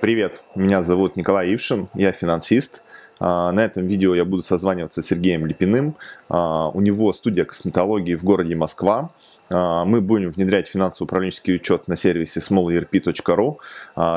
Привет, меня зовут Николай Ившин, я финансист. А, на этом видео я буду созваниваться с Сергеем Липиным. А, у него студия косметологии в городе Москва. А, мы будем внедрять финансово-управленческий учет на сервисе smallerp.ru.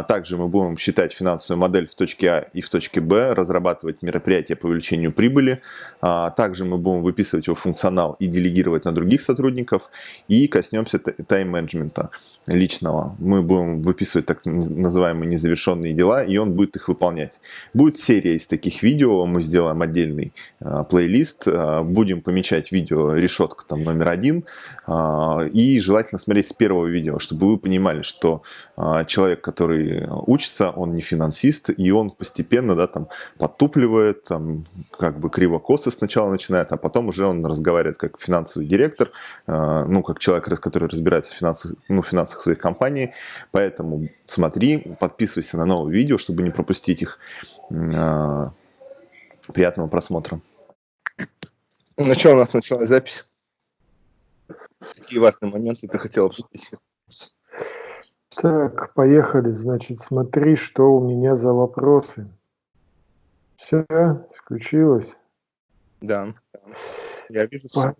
Также мы будем считать финансовую модель в точке А и в точке Б, разрабатывать мероприятия по увеличению прибыли. Также мы будем выписывать его функционал и делегировать на других сотрудников. И коснемся тайм-менеджмента личного. Мы будем выписывать так называемые незавершенные дела, и он будет их выполнять. Будет серия из таких видео видео, мы сделаем отдельный э, плейлист, э, будем помечать видео решетка там номер один, э, и желательно смотреть с первого видео, чтобы вы понимали, что э, человек, который учится, он не финансист, и он постепенно, да, там, подтупливает, там, как бы криво-косо сначала начинает, а потом уже он разговаривает как финансовый директор, э, ну, как человек, который разбирается в финансах, ну, финансах своей компании, поэтому смотри, подписывайся на новые видео, чтобы не пропустить их. Приятного просмотра. Ну что, у нас началась запись? Какие важные моменты ты хотел обсудить? Так, поехали. Значит, смотри, что у меня за вопросы. Все, включилось? Да, я вижу все.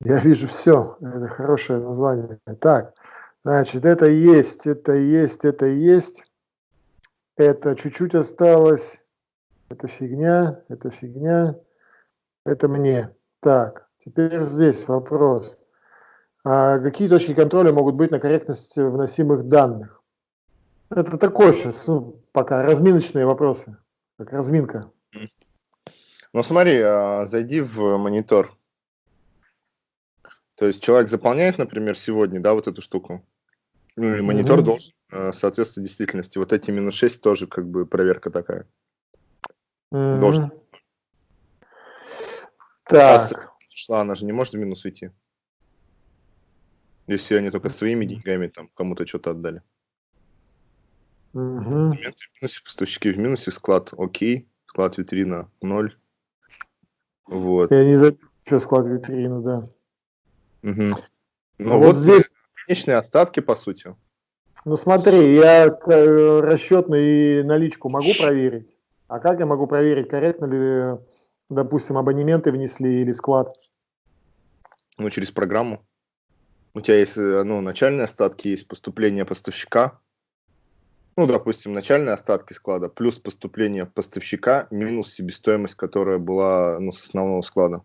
Я вижу все. Это хорошее название. Так, значит, это есть, это есть, это есть. Это чуть-чуть осталось это фигня, это фигня, это мне. Так, теперь здесь вопрос. А какие точки контроля могут быть на корректность вносимых данных? Это такой сейчас, ну, пока разминочные вопросы, как разминка. Ну смотри, а, зайди в монитор. То есть человек заполняет, например, сегодня, да, вот эту штуку. Ну и монитор угу. должен а, соответствовать действительности. Вот эти минус 6 тоже как бы проверка такая. Мгм. Должен. Так. шла, она же не может в минус уйти. Если они только своими деньгами там кому-то что-то отдали. Мгм. в минусе, поставщики в минусе, склад окей, склад витрина ноль. Вот. Я не запишу склад витрину, да. Мгм. Ну вот вот здесь, конечные остатки, по сути. ну смотри, я э, расчетную и наличку могу проверить? А как я могу проверить, корректно ли, допустим, абонементы внесли или склад? Ну, через программу. У тебя есть э, ну, начальные остатки, есть поступление поставщика. Ну, допустим, начальные остатки склада плюс поступление поставщика минус себестоимость, которая была ну, с основного склада.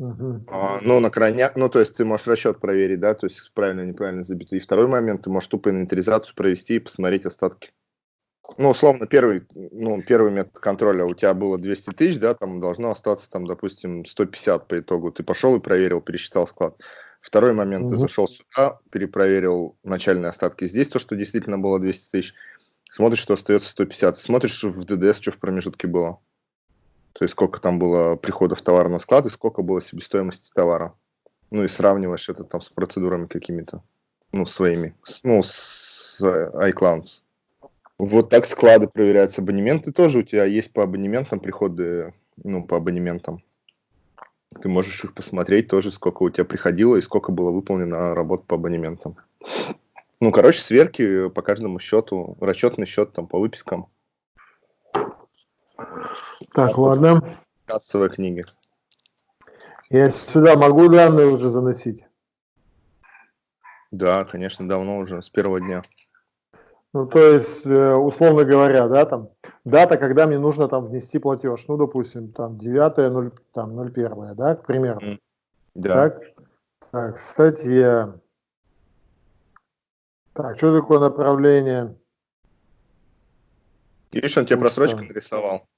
Uh-huh. А, ну, на крайняк, ну, то есть ты можешь расчет проверить, да, то есть правильно, неправильно забито. И второй момент, ты можешь тупо инвентаризацию провести и посмотреть остатки ну, условно, первый, ну, первый метод контроля у тебя было 200 тысяч, да, там должно остаться, там, допустим, 150 по итогу. Ты пошел и проверил, пересчитал склад. Второй момент, угу. ты зашел сюда, перепроверил начальные остатки. Здесь то, что действительно было 200 тысяч, смотришь, что остается 150. Смотришь в ДДС, что в промежутке было. То есть сколько там было приходов товара на склад и сколько было себестоимости товара. Ну и сравниваешь это там с процедурами какими-то, ну, своими, ну, с iClouds. Вот так склады проверяются. Абонементы тоже у тебя есть по абонементам приходы, ну, по абонементам. Ты можешь их посмотреть тоже, сколько у тебя приходило и сколько было выполнено работ по абонементам. Ну, короче, сверки по каждому счету, расчетный счет там по выпискам. Так, ладно. Кассовые книги. Я сюда могу данные уже заносить? Да, конечно, давно уже, с первого дня. Ну, то есть, э, условно говоря, да, там, дата, когда мне нужно там внести платеж, ну, допустим, там, 9 0, там, 01, да, к примеру. Да. Так, так, статья. Так, что такое направление? Видишь, он тебе просрочку нарисовал.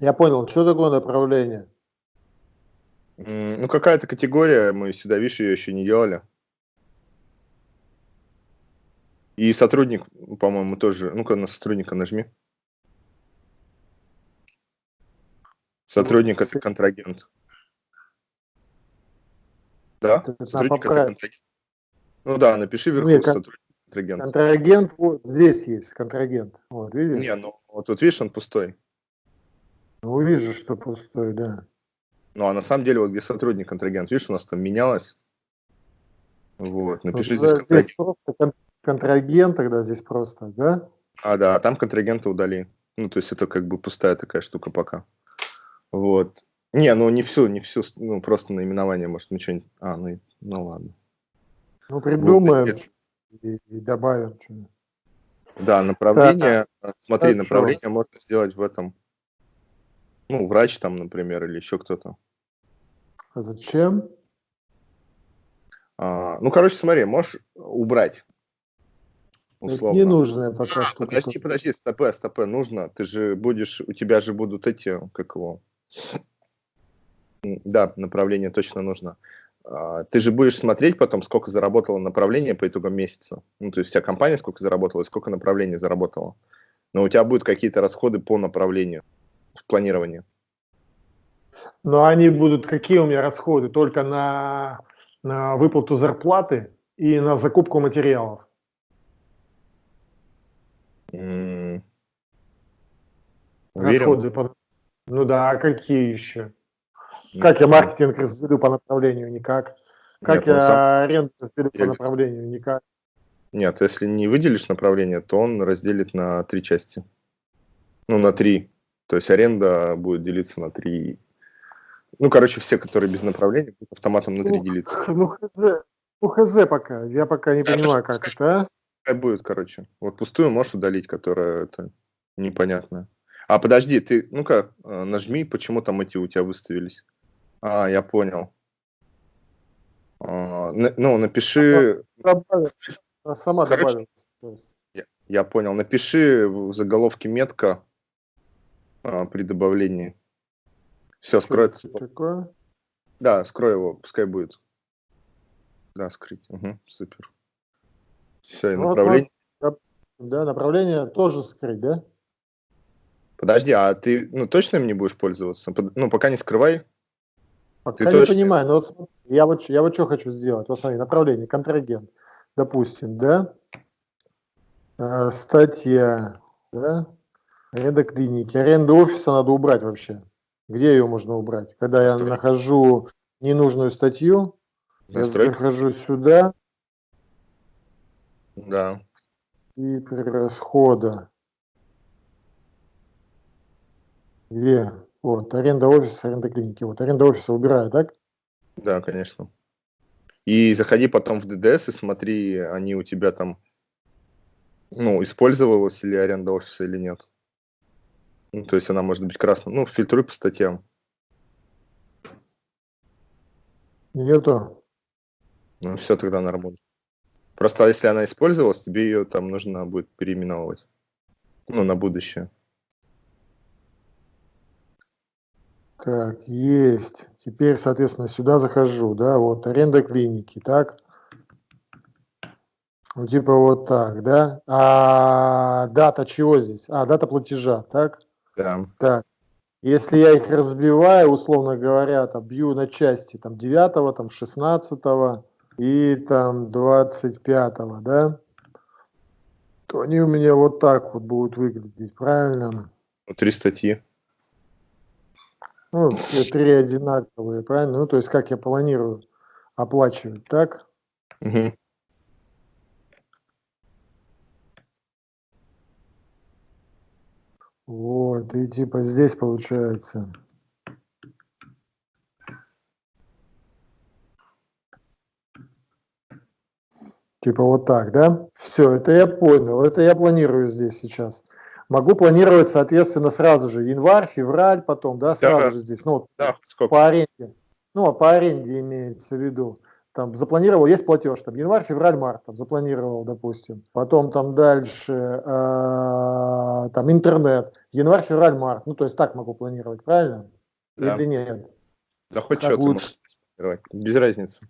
Я понял, что такое направление? Ну, какая-то категория, мы сюда, видишь, ее еще не делали. И сотрудник, по-моему, тоже. Ну-ка на сотрудника нажми. Сотрудник это контрагент. Да? Сотрудник это контрагент. Ну да, напиши вверху Нет, сотрудник контрагент. Контрагент вот здесь есть, контрагент. Вот, видишь? Не, ну вот тут видишь, он пустой. Ну, вижу, что пустой, да. Ну, а на самом деле, вот где сотрудник контрагент, видишь, у нас там менялось. Вот, напиши вот, здесь контрагент. Здесь контрагент тогда здесь просто, да? А, да, а там контрагента удали. Ну, то есть это как бы пустая такая штука пока. Вот. Не, ну не всю, не всю, ну просто наименование, может, ничего не... А, ну, ну ладно. Ну, придумаем вот, и, и добавим что-нибудь. Да, направление, так, смотри, так направление что? можно сделать в этом, ну, врач там, например, или еще кто-то. А зачем? А, ну, короче, смотри, можешь убрать. Условно. Это не нужно пока а, что. Подожди, подожди, стопе, стопе, нужно. Ты же будешь, у тебя же будут эти, как его, да, направление точно нужно. А, ты же будешь смотреть потом, сколько заработало направление по итогам месяца. Ну, то есть вся компания сколько заработала, сколько направлений заработала. Но у тебя будут какие-то расходы по направлению в планировании. Но они будут, какие у меня расходы? Только на, на выплату зарплаты и на закупку материалов. Расходы по... Ну да, а какие еще? Как я маркетинг разделю по направлению? Никак. Как Нет, я сам... аренду разделю по направлению? Никак. Нет, если не выделишь направление, то он разделит на три части. Ну, на три. То есть аренда будет делиться на три. Ну, короче, все, которые без направления, будут автоматом на три ну, делиться. Ну, хз, ну, хз пока. Я пока не понимаю, как это, а? Будет, короче. Вот пустую можешь удалить, которая это непонятно. А, подожди, ты, ну-ка, э, нажми, почему там эти у тебя выставились. А, я понял. А, ну, напиши... Добавила. Она сама Короче, добавила. Я, я понял. Напиши в заголовке метка а, при добавлении. Все, скрой это. Такое? Да, скрой его, пускай будет. Да, скрыть. Угу, супер. Все, и ну, направление. Вот, да, направление тоже скрыть, да? Подожди, а ты ну, точно им не будешь пользоваться? Ну, пока не скрывай. Пока Ты не точно? понимаю, но вот я вот, я вот что хочу сделать. Вот смотри, направление, контрагент, допустим, да, э, статья, да, аренда клиники, аренда офиса надо убрать вообще. Где ее можно убрать? Когда я Стой. нахожу ненужную статью, Настройка. я захожу сюда. Да. И при расхода. Где? Вот, аренда офиса, аренда клиники. Вот, аренда офиса убираю, так? Да, конечно. И заходи потом в ДДС и смотри, они у тебя там, ну, использовалась ли аренда офиса или нет. Ну, то есть она может быть красной. Ну, фильтруй по статьям. Нету. Ну, все тогда работу. Просто если она использовалась, тебе ее там нужно будет переименовывать. Ну, на будущее. Так, есть. Теперь, соответственно, сюда захожу, да, вот аренда клиники, так. Ну, типа вот так, да. А дата чего здесь? А, дата платежа, так? Да. Так. Если я их разбиваю, условно говоря, там, бью на части, там, 9, там, 16 и там 25, да, то они у меня вот так вот будут выглядеть, правильно? Три статьи. Ну, все три одинаковые, правильно? Ну, то есть, как я планирую оплачивать, так? Угу. Вот, и типа здесь получается. Типа вот так, да? Все, это я понял, это я планирую здесь сейчас могу планировать, соответственно, сразу же январь, февраль, потом, да, сразу да, же здесь, ну, да, по аренде. Ну, а по аренде имеется в виду. Там запланировал, есть платеж, там январь, февраль, март, там запланировал, допустим. Потом там дальше, э, там интернет, январь, февраль, март. Ну, то есть так могу планировать, правильно? Да. Или нет? Да хоть что ты можешь планировать, без разницы.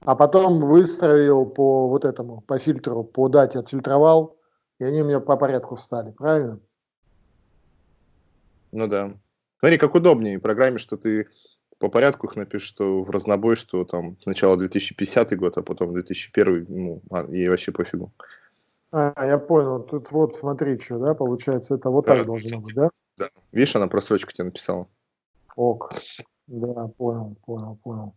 А потом выстроил по вот этому, по фильтру, по дате отфильтровал, и они у меня по порядку встали, правильно? Ну да. Смотри, как удобнее в программе, что ты по порядку их напишешь, что в разнобой, что там сначала 2050 год, а потом 2001, ну, а, и вообще пофигу. А, я понял. Тут вот смотри, что, да, получается, это вот да, так должно быть, да? Да. Видишь, она просрочку тебе написала. Ок. Да, понял, понял, понял.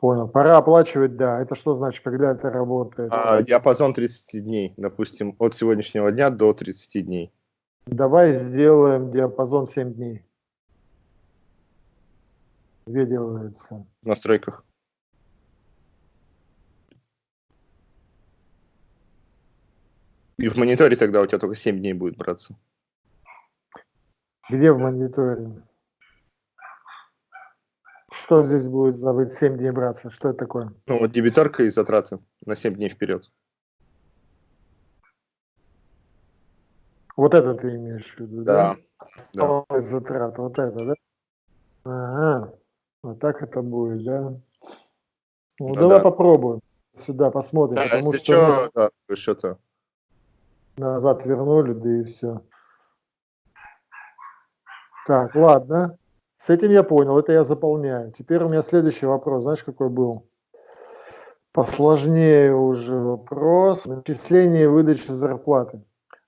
Понял. Пора оплачивать, да. Это что значит, когда это работает? А, диапазон 30 дней, допустим, от сегодняшнего дня до 30 дней. Давай сделаем диапазон 7 дней. Где делается? В настройках. И в мониторе тогда у тебя только 7 дней будет браться. Где в мониторе? Что здесь будет за 7 дней браться? Что это такое? Ну, вот дебиторка и затраты на 7 дней вперед. Вот это ты имеешь в виду, да? Да. да. Затрат, вот это, да? Ага, вот так это будет, да? Ну, ну давай да. попробуем. Сюда посмотрим, да, потому что... Что, да, что-то назад вернули, да и все. Так, ладно. С этим я понял, это я заполняю. Теперь у меня следующий вопрос, знаешь, какой был? Посложнее уже вопрос. Начисление и выдача зарплаты.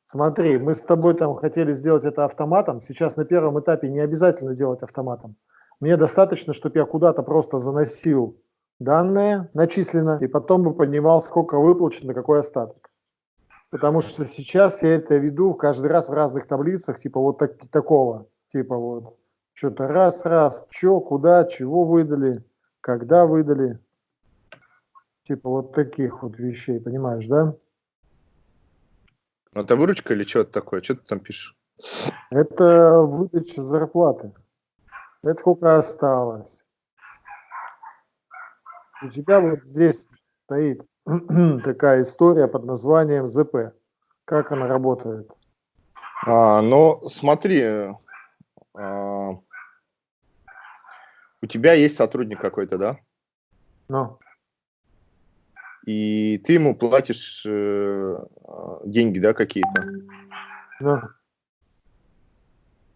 Смотри, мы с тобой там хотели сделать это автоматом. Сейчас на первом этапе не обязательно делать автоматом. Мне достаточно, чтобы я куда-то просто заносил данные начислено, и потом бы понимал, сколько выплачено, какой остаток. Потому что сейчас я это веду каждый раз в разных таблицах, типа вот так, такого, типа вот что-то раз-раз, что, куда, чего выдали, когда выдали, типа вот таких вот вещей, понимаешь, да? Ну, это выручка или что это такое? Что ты там пишешь? Это выдача зарплаты. Это сколько осталось. У тебя вот здесь стоит такая история под названием ЗП. Как она работает? А, ну, смотри, а, у тебя есть сотрудник какой-то, да? Ну. И ты ему платишь э, деньги, да, какие-то? Ну.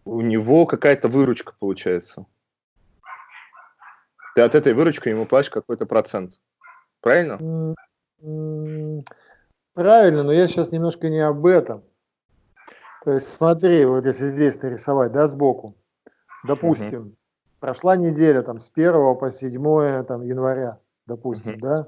У него какая-то выручка получается. Ты от этой выручки ему платишь какой-то процент. Правильно? Правильно, но я сейчас немножко не об этом. То есть смотри, вот если здесь нарисовать, да, сбоку, допустим. Прошла неделя там с 1 по 7 там, января, допустим, угу. да,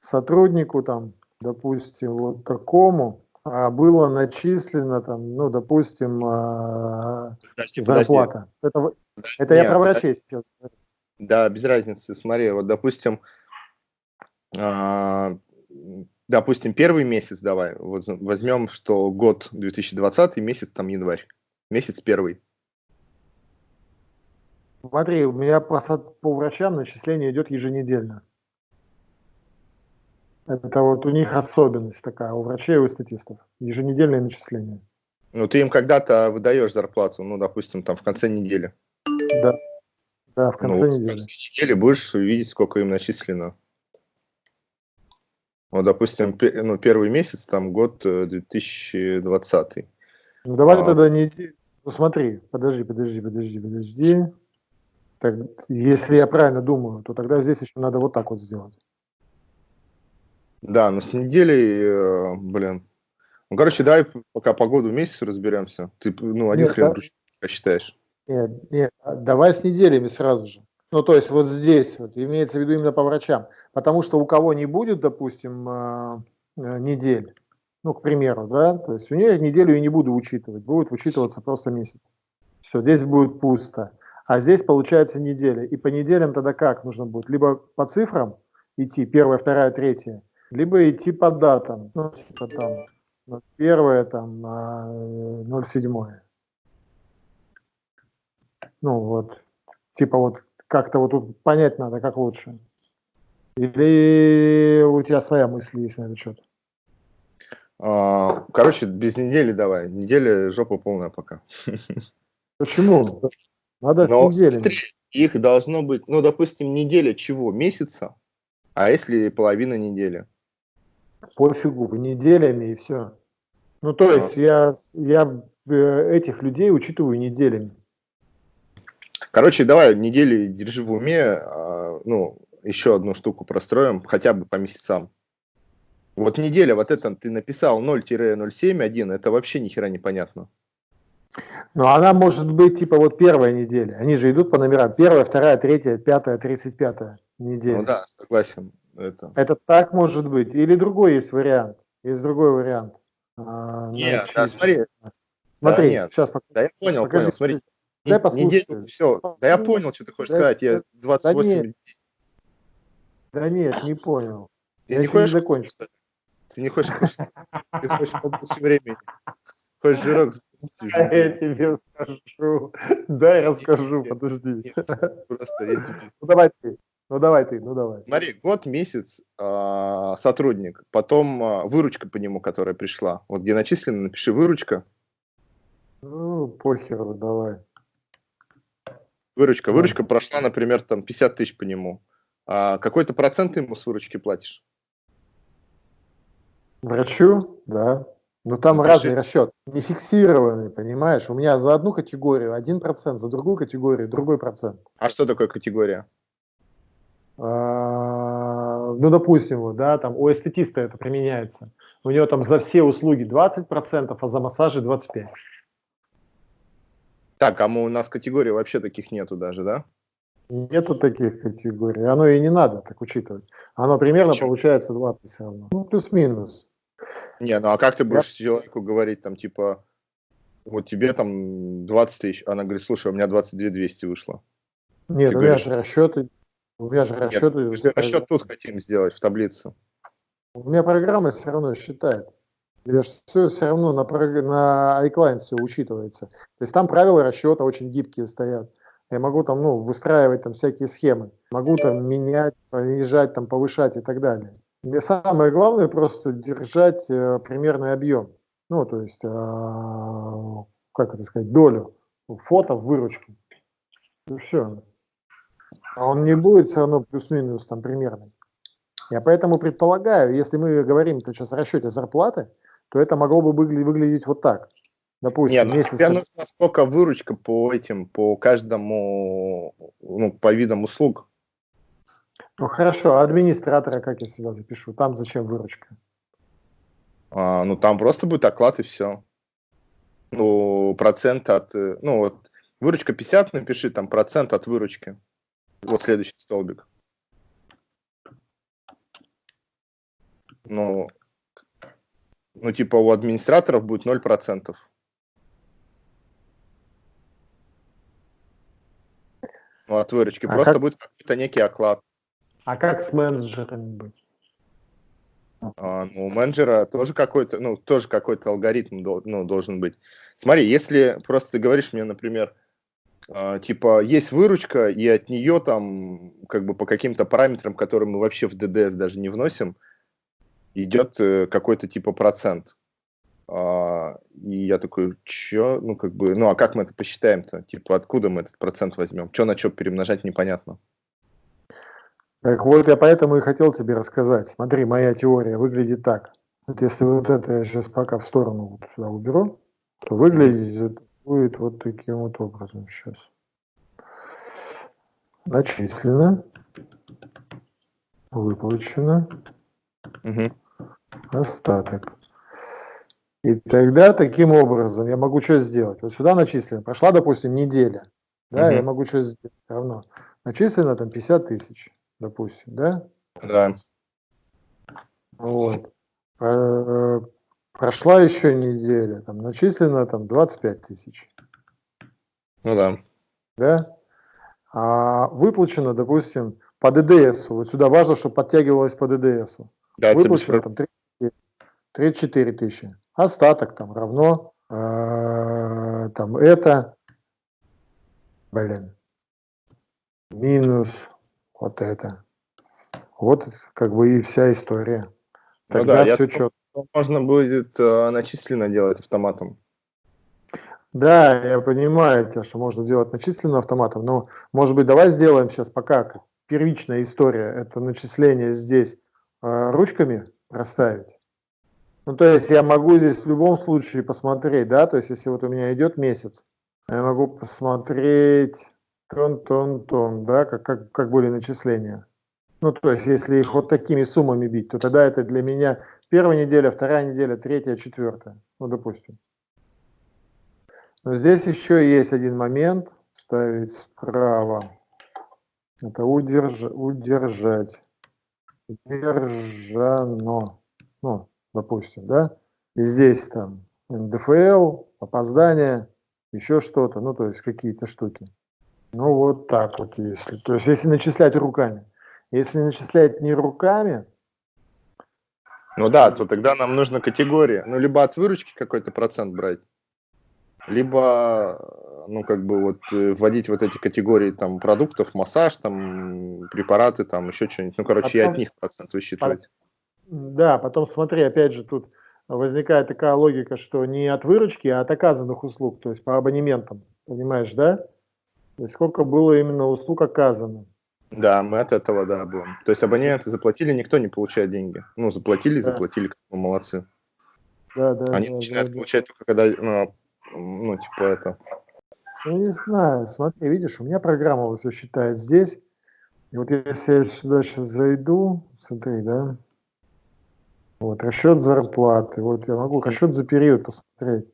сотруднику там, допустим, вот такому а, было начислено там, ну, допустим, а, подожди, зарплата. Подожди. Это, подожди, это нет, я про врачей сейчас. Да, без разницы, смотри, вот, допустим, а, допустим, первый месяц давай, вот возьмем, что год 2020, месяц там январь, месяц первый. Смотри, у меня по, по врачам начисление идет еженедельно. Это вот у них особенность такая, у врачей и у статистов. Еженедельное начисление. Ну, ты им когда-то выдаешь зарплату, ну, допустим, там в конце недели. Да. Да, в конце ну, недели. В конце недели будешь видеть, сколько им начислено. Вот, допустим, ну, первый месяц, там, год 2020. Э, ну, давай а... тогда не... Ну, смотри, подожди, подожди, подожди, подожди. Так, если я правильно думаю, то тогда здесь еще надо вот так вот сделать. Да, но с неделей, э, блин. Ну, короче, давай пока по году месяц разберемся. Ты, ну, один нет, хрен да? считаешь. Нет, нет, а давай с неделями сразу же. Ну, то есть вот здесь вот, имеется в виду именно по врачам. Потому что у кого не будет, допустим, э, э, недель, ну, к примеру, да, то есть у нее неделю я не буду учитывать, будет учитываться просто месяц. Все, здесь будет пусто. А здесь получается неделя. И по неделям тогда как нужно будет? Либо по цифрам идти, первая, вторая, третья, либо идти по датам, ну, типа там, первое, там, 07. Э, ну, вот, типа вот как-то вот тут понять надо, как лучше. Или у тебя своя мысль есть на этот счет? А, короче, без недели давай. Неделя жопа полная пока. Почему? Надо Но, неделями. Их должно быть, ну, допустим, неделя чего? Месяца? А если половина недели? Пофигу, неделями и все. Ну, то а. есть я, я э, этих людей учитываю неделями. Короче, давай недели держи в уме, а, ну, еще одну штуку простроим, хотя бы по месяцам. Вот неделя, вот это ты написал 0-071, это вообще ни хера непонятно. Ну, она может быть, типа, вот первая неделя. Они же идут по номерам. Первая, вторая, третья, пятая, тридцать пятая. недель. Ну да, согласен. Это. Это так может быть. Или другой есть вариант. Есть другой вариант. А, нет, да, смотри. Смотри, да, нет. сейчас покажу. Да я понял, покажи, понял, смотри. Дай послушать. Неделю, все. Да я понял, что ты хочешь да, сказать. Я 28 да нет. Да нет, не понял. Ты я не хочешь не закончил. Ты не хочешь? Ты хочешь побольше времени. Хочешь жирок Да, я тебе расскажу. Да, я расскажу, подожди. Просто я тебе... Ну давай ты. Ну давай ты, ну давай. Смотри, год, месяц а, сотрудник, потом а, выручка по нему, которая пришла. Вот где начислено, напиши выручка. Ну, похеру, давай. Выручка. Выручка прошла, например, там 50 тысяч по нему. А какой-то процент ты ему с выручки платишь? Врачу, да. Но там Напиши. разный расчет, не фиксированный, понимаешь? У меня за одну категорию один процент, за другую категорию другой процент. А что такое категория? А, ну, допустим, вот, да, там у эстетиста это применяется. У него там за все услуги 20%, а за массажи 25%. Так, а мы, у нас категорий вообще таких нету даже, да? Нету таких категорий. Оно и не надо так учитывать. Оно примерно Почему? получается 20 все равно. Ну, плюс-минус. Не, ну а как ты будешь человеку говорить, там, типа, вот тебе там 20 тысяч, она говорит, слушай, у меня 22 200 вышло. Нет, Ты у меня говоришь- же расчеты. У меня же Нет, расчеты. же расчет тут хотим сделать, в таблице. У меня программа все равно считает. Я ж все, все равно на, на iClient все учитывается. То есть там правила расчета очень гибкие стоят. Я могу там, ну, выстраивать там всякие схемы. Могу там менять, понижать, там, повышать и так далее. Мне самое главное просто держать э, примерный объем. Ну, то есть, э, как это сказать, долю фото в выручке. И все. А он не будет все равно плюс-минус там примерный. Я поэтому предполагаю, если мы говорим сейчас о расчете зарплаты, то это могло бы выгля- выглядеть вот так. Допустим, Нет, ну месяц тебе нужна сколько выручка по этим, по каждому, ну, по видам услуг. Ну хорошо, а администратора как я сюда запишу? Там зачем выручка? А, ну, там просто будет оклад и все. Ну, процент от, э, ну, вот, выручка 50, напиши там процент от выручки. Вот следующий столбик. Ну, ну, типа у администраторов будет 0%. Ну, от выручки. А Просто как- будет какой-то некий оклад. А как с менеджерами быть? А, ну, у менеджера тоже какой-то, ну, тоже какой-то алгоритм ну, должен быть. Смотри, если просто ты говоришь мне, например, а, типа, есть выручка, и от нее там, как бы по каким-то параметрам, которые мы вообще в ДДС даже не вносим, идет э, какой-то типа процент. А, и я такой, чё? Ну, как бы, ну, а как мы это посчитаем-то? Типа, откуда мы этот процент возьмем? Что на что перемножать, непонятно. Так вот, я поэтому и хотел тебе рассказать. Смотри, моя теория выглядит так. Вот если вот это я сейчас пока в сторону вот сюда уберу, то выглядит это будет вот таким вот образом сейчас. Начислено, выплачено, Мгм. остаток. И тогда таким образом я могу что сделать? Вот сюда начислено. Прошла, допустим, неделя. Да, я Мгм. могу что сделать? Равно. Начислено там 50 тысяч, допустим, да? Да. Вот. Э, Прошла еще неделя, там начислено там 25 тысяч, Ну да. да? А выплачено, допустим, по ДДС. Вот сюда важно, чтобы подтягивалось по ДДС. Да, Выплачено там 34 34 тысячи. Остаток там равно э, там это, блин, минус вот это. Вот как бы и вся история. Ну Тогда да, я все четко. Можно будет э, начисленно делать автоматом. Да, я понимаю, что можно делать начисленно автоматом, но, может быть, давай сделаем сейчас пока первичная история, это начисление здесь э, ручками проставить. Ну, то есть я могу здесь в любом случае посмотреть, да, то есть если вот у меня идет месяц, я могу посмотреть тон-тон-тон, да, как, как, как были начисления. Ну, то есть если их вот такими суммами бить, то тогда это для меня первая неделя, вторая неделя, третья, четвертая, ну, допустим. Но здесь еще есть один момент. Ставить справа. Это удерж, удержать. Удержано. Ну, допустим, да? И здесь там НДФЛ, опоздание, еще что-то, ну, то есть какие-то штуки. Ну, вот так вот, если. То есть, если начислять руками. Если начислять не руками, ну да, то тогда нам нужна категория. Ну, либо от выручки какой-то процент брать, либо, ну, как бы вот э, вводить вот эти категории там продуктов, массаж, там, препараты, там, еще что-нибудь. Ну, короче, потом, и от них процент высчитывать. Да, потом смотри, опять же, тут возникает такая логика, что не от выручки, а от оказанных услуг, то есть по абонементам, понимаешь, да? То есть сколько было именно услуг оказано. Да, мы от этого, да, будем. То есть абоненты заплатили, никто не получает деньги. Ну, заплатили, да. заплатили, мы молодцы. Да, да. Они да, начинают да, получать да. только когда, ну, ну, типа это. Ну, не знаю, смотри, видишь, у меня программа все считает здесь. И вот если я сюда сейчас зайду, смотри, да, вот, расчет зарплаты, вот я могу расчет за период посмотреть.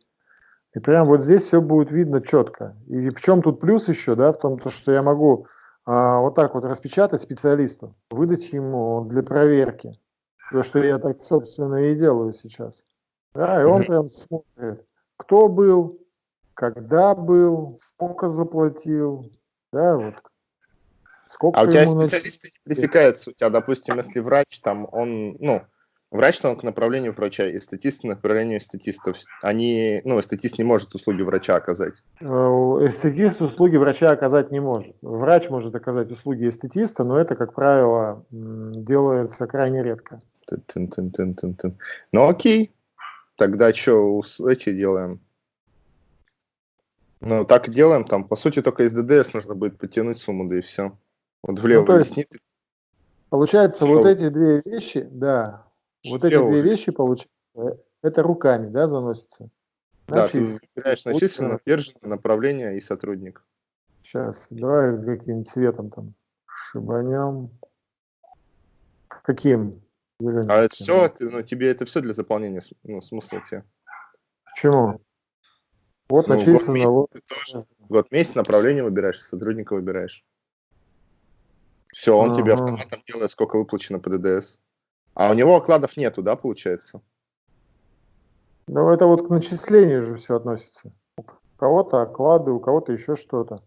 И прям вот здесь все будет видно четко. И в чем тут плюс еще, да, в том, то, что я могу а, вот так вот распечатать специалисту, выдать ему для проверки. То, что я так, собственно, и делаю сейчас. Да, и он прям смотрит, кто был, когда был, сколько заплатил, да, вот. Сколько а у тебя специалисты не пересекаются? У тебя, допустим, если врач, там, он, ну, Врач он к направлению врача, и статист к направлению статистов. Они, ну, статист не может услуги врача оказать. Э, статист услуги врача оказать не может. Врач может оказать услуги эстетиста, но это, как правило, делается крайне редко. Тын -тын -тын. Ну окей, тогда что эти делаем? Ну, так делаем, там, по сути, только из ДДС нужно будет потянуть сумму, да и все. Вот влево ну, есть, Получается, Шо? вот эти две вещи, да, вот эти две вещи получаются, это руками, да, заносится? Да, ты выбираешь начисленно, удержанное направление и сотрудник. Сейчас, давай каким цветом там шибанем. Каким? Зеленым. А это все, ну, тебе это все для заполнения, ну, смысла тебе. Почему? Вот ну, начислено. Год, вот. Год месяц направление выбираешь, сотрудника выбираешь. Все, он ага. тебе автоматом делает, сколько выплачено по ДДС. А у него окладов нету, да, получается? Ну, это вот к начислению же все относится. У кого-то оклады, у кого-то еще что-то.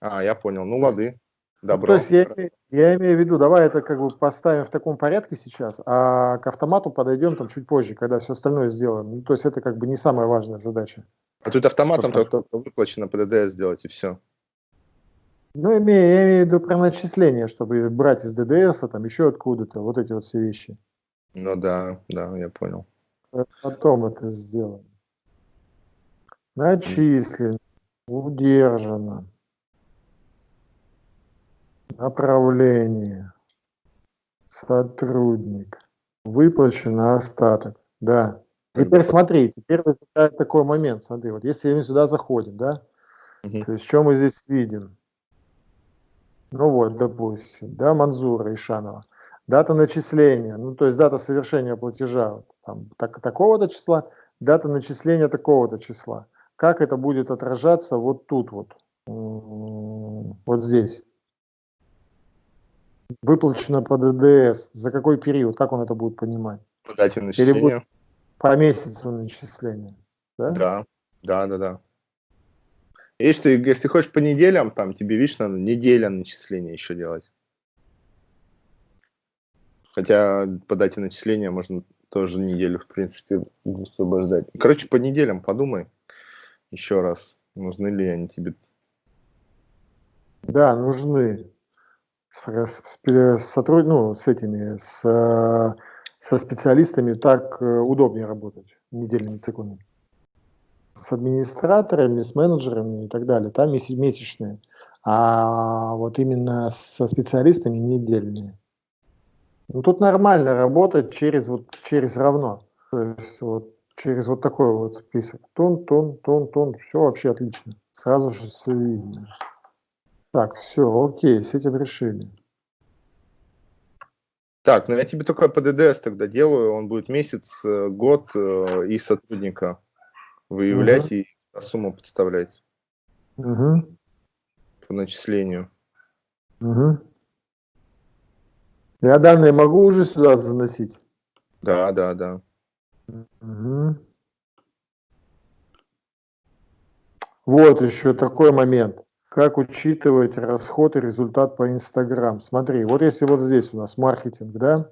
А, я понял. Ну, лады. Добро. Ну, то есть я, я имею в виду, давай это как бы поставим в таком порядке сейчас, а к автомату подойдем там чуть позже, когда все остальное сделаем. Ну, то есть это как бы не самая важная задача. А тут автоматом только выплачено по ДДС сделать и все. Ну, имею, я имею в виду про начисление, чтобы брать из ДДС, а там еще откуда-то, вот эти вот все вещи. Ну да, да, я понял. Потом это сделаем. Начислено, удержано. Направление. Сотрудник. Выплачено остаток. Да. Теперь смотри, теперь возникает такой момент. Смотри, вот если мы сюда заходим, да, угу. то есть что мы здесь видим? Ну вот, допустим, да, Манзура Ишанова. Дата начисления, ну то есть дата совершения платежа там, так, такого-то числа, дата начисления такого-то числа. Как это будет отражаться вот тут вот, вот здесь? Выплачено по ДДС, за какой период, как он это будет понимать? По дате начисления. по месяцу начисления, да? Да, да, да, да. Если, если хочешь по неделям, там тебе, видишь, надо неделя начисления еще делать. Хотя по дате начисления можно тоже неделю, в принципе, освобождать. Короче, по неделям подумай еще раз, нужны ли они тебе. Да, нужны. С, с, сотруд... ну, с этими, с, со специалистами так э, удобнее работать недельными циклами с администраторами, с менеджерами и так далее, там месячные, а вот именно со специалистами недельные. Ну, тут нормально работать через, вот, через равно, то есть вот через вот такой вот список. Тон, тон, тон, тон, все вообще отлично. Сразу же все видно. Так, все, окей, с этим решили. Так, ну я тебе только по ДДС тогда делаю, он будет месяц, э, год э, и сотрудника выявлять угу. и сумму подставлять угу. по начислению. Угу. Я данные могу уже сюда заносить? Да, да, да. Угу. Вот еще такой момент. Как учитывать расход и результат по Инстаграм? Смотри, вот если вот здесь у нас маркетинг, да,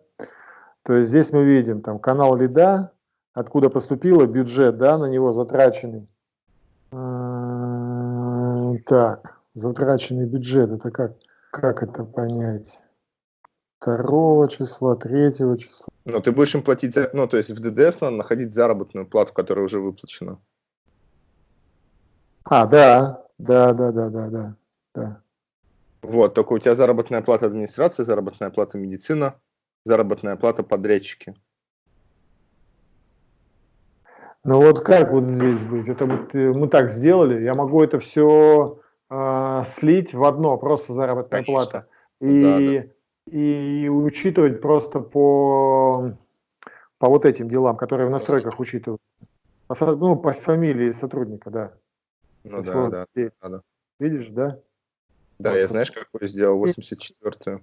то есть здесь мы видим там канал лида, откуда поступило бюджет, да, на него затраченный. А, так, затраченный бюджет, это как, как это понять? Второго числа, третьего числа. Но ты будешь им платить, ну, то есть в ДДС надо находить заработную плату, которая уже выплачена. А, да, да, да, да, да, да, да. Вот, только у тебя заработная плата администрации, заработная плата медицина, заработная плата подрядчики. Ну вот как вот здесь быть? Это вот э, мы так сделали, я могу это все э, а, слить в одно, просто заработная Конечно. плата. И, да, да. и учитывать просто по, по вот этим делам, которые в настройках учитывают. Ну, по фамилии сотрудника, да. Ну да, вот, да, да, Видишь, да? Да, вот. я знаешь, какой сделал 84-ю.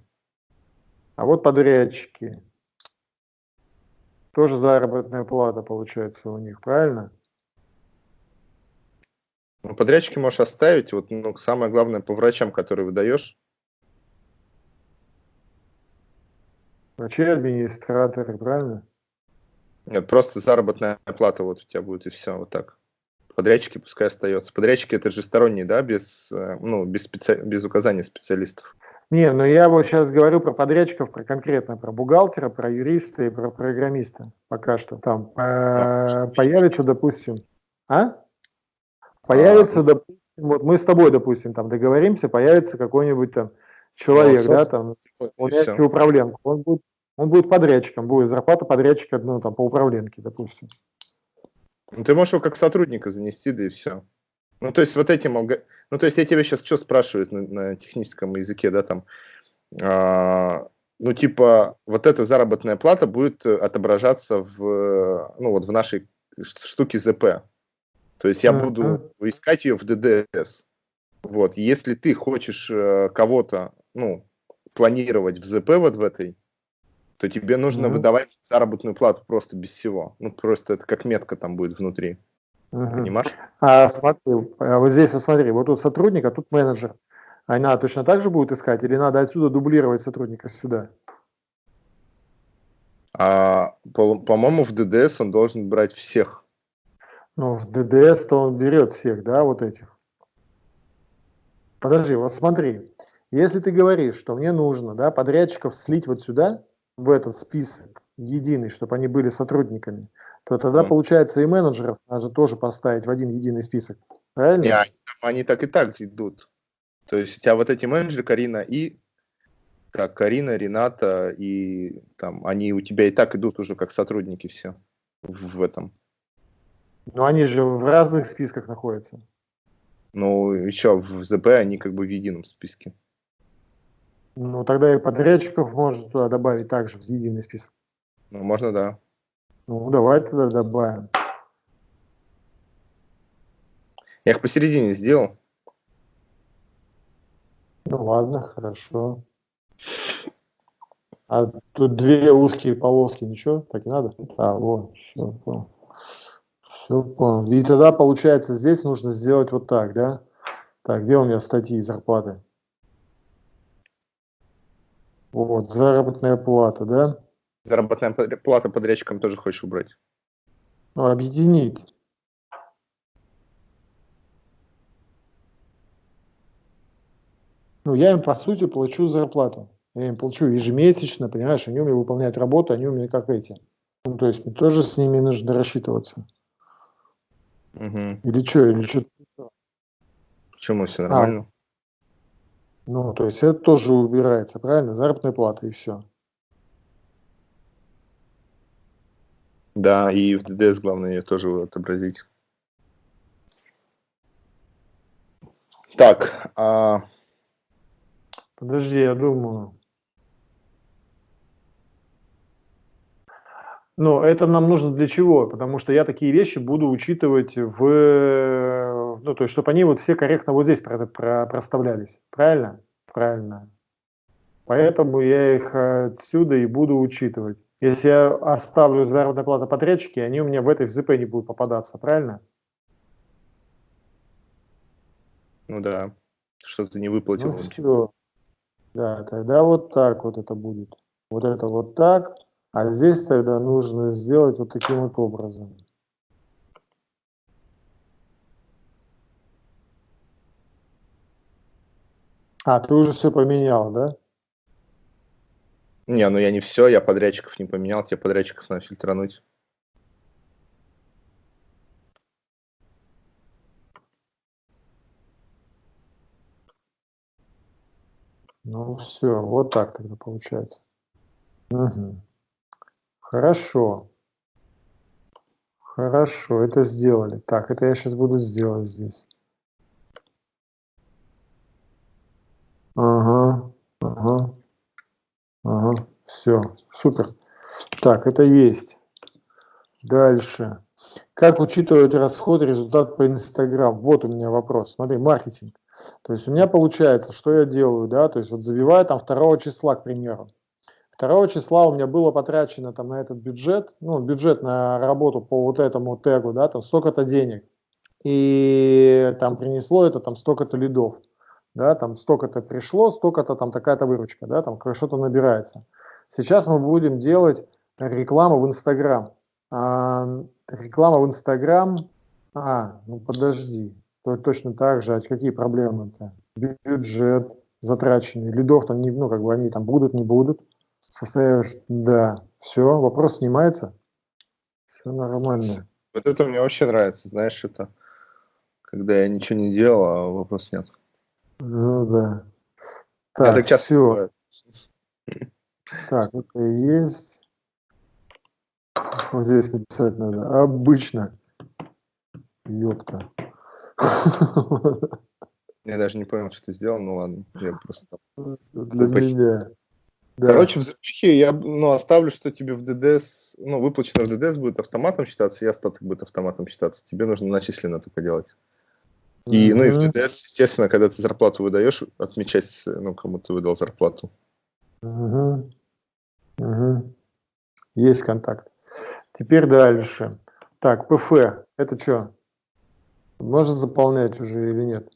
А вот подрядчики. Тоже заработная плата получается у них, правильно? Ну, подрядчики можешь оставить. Вот, ну, самое главное по врачам, которые выдаешь. Врачи, администраторы, правильно? Нет, просто заработная плата вот у тебя будет и все, вот так. Подрядчики пускай остается. Подрядчики это же сторонние, да, без, э, ну, без, специ... без указания специалистов. Не, ну я вот сейчас говорю про подрядчиков, про конкретно про бухгалтера, про юриста и про программиста. Пока что там э, появится, допустим, а? Появится, а, допустим, вот мы с тобой, допустим, там договоримся, появится какой-нибудь там человек, ну, да, там, управляющий управленку. Он будет, он будет подрядчиком, будет зарплата подрядчика, ну, там, по управленке, допустим. Ну, ты можешь его как сотрудника занести, да и все. Ну, то есть вот этим, ну, то есть я тебя сейчас что спрашиваю на, на техническом языке, да, там, а, ну, типа, вот эта заработная плата будет отображаться в, ну, вот в нашей штуке ЗП. То есть я буду искать ее в ДДС. Вот, если ты хочешь э, кого-то, ну, планировать в ЗП вот в этой, то тебе нужно mm-hmm. выдавать заработную плату просто без всего. Ну, просто это как метка там будет внутри. Угу. Понимаешь? А смотри, а вот здесь вот смотри, вот тут сотрудник, а тут менеджер. Она точно так же будет искать или надо отсюда дублировать сотрудника сюда? А, по-моему, в ДДС он должен брать всех. Ну, в ДДС-то он берет всех, да, вот этих. Подожди, вот смотри, если ты говоришь, что мне нужно, да, подрядчиков слить вот сюда, в этот список единый, чтобы они были сотрудниками, то тогда, получается, и менеджеров надо тоже поставить в один единый список. Правильно? Не, они, они так и так идут. То есть у тебя вот эти менеджеры, Карина и так, Карина, Рената, и там они у тебя и так идут уже как сотрудники все в, в этом. Но они же в разных списках находятся. Ну, еще в ЗП они как бы в едином списке. Ну, тогда и подрядчиков можно туда добавить также в единый список. Ну, можно, да. Ну, давай тогда добавим. Я их посередине сделал. Ну ладно, хорошо. А тут две узкие полоски, ничего, так и надо? А, вот, все, понял. Все понял. И тогда, получается, здесь нужно сделать вот так, да? Так, где у меня статьи зарплаты? Вот, заработная плата, да? Заработная плата подрядчикам тоже хочешь убрать? Ну, объединить. Ну, я им, по сути, плачу зарплату. Я им плачу ежемесячно, понимаешь, они у меня выполняют работу, они у меня как эти. Ну, то есть мне тоже с ними нужно рассчитываться. Угу. Или что, или что? Почему все нормально? А, ну, то есть это тоже убирается, правильно? Заработная плата и все. Да, и в ДДС главное ее тоже отобразить. Так, а... Подожди, я думаю. Ну, это нам нужно для чего? Потому что я такие вещи буду учитывать в... Ну, то есть, чтобы они вот все корректно вот здесь про, про, проставлялись. Правильно? Правильно. Поэтому я их отсюда и буду учитывать. Если я оставлю заработная плата подрядчики, они у меня в этой ЗП не будут попадаться, правильно? Ну да, что-то не выплатил. Ну, все. Да, тогда вот так вот это будет. Вот это вот так. А здесь тогда нужно сделать вот таким вот образом. А, ты уже все поменял, да? Не, ну я не все, я подрядчиков не поменял, тебе подрядчиков надо фильтрануть. Ну все, вот так тогда получается. Угу. Хорошо. Хорошо, это сделали. Так, это я сейчас буду сделать здесь. Ага, ага, все, супер. Так, это есть. Дальше. Как учитывать расход результат по Инстаграм? Вот у меня вопрос. Смотри, маркетинг. То есть у меня получается, что я делаю, да, то есть вот забиваю там 2 числа, к примеру. 2 числа у меня было потрачено там на этот бюджет, ну, бюджет на работу по вот этому тегу, да, там столько-то денег. И там принесло это там столько-то лидов, да, там столько-то пришло, столько-то там такая-то выручка, да, там что-то набирается. Сейчас мы будем делать рекламу в Инстаграм. А, реклама в Инстаграм, а, ну подожди, то точно так же, а какие проблемы-то? Бюджет затраченный, лидов там не, ну, как бы они там будут, не будут. Составишь, да, все, вопрос снимается. Все нормально. Вот это мне вообще нравится, знаешь, это когда я ничего не делал, а вопрос нет. Ну да. Так, это часто все. Бывает. Так, это есть. Вот здесь написать надо. Обычно. Ёпта. Я даже не понял, что ты сделал, ну ладно, я просто... Для меня. Да. Короче, в запихе я ну, оставлю, что тебе в ДДС, ну, выплачено в ДДС будет автоматом считаться, и остаток будет автоматом считаться. Тебе нужно начисленно только делать. И, ну, и в ДДС, естественно, когда ты зарплату выдаешь, отмечать, ну, кому ты выдал зарплату. Угу. Угу. Есть контакт. Теперь дальше. Так, ПФ, это что? Можно заполнять уже или нет?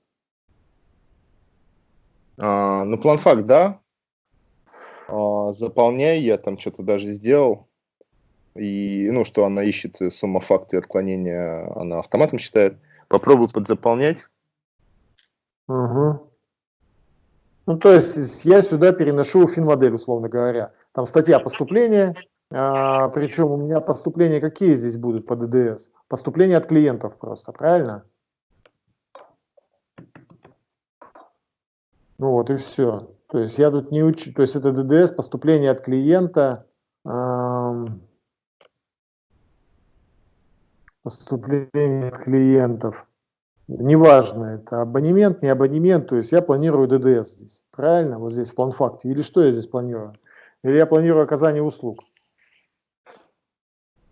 А, ну, план факт, да. А, заполняй, я там что-то даже сделал. И, ну, что она ищет сумма факта и отклонения, она автоматом считает. Попробуй подзаполнять. Угу. Ну, то есть я сюда переношу финмодель, условно говоря. Там статья поступления, а, причем у меня поступления какие здесь будут по ДДС? Поступления от клиентов просто, правильно? Ну вот и все. То есть я тут не учу, то есть это ДДС, поступление от клиента, поступление от клиентов. Неважно, это абонемент, не абонемент, то есть я планирую ДДС здесь, правильно? Вот здесь в план-факте. Или что я здесь планирую? Или я планирую оказание услуг?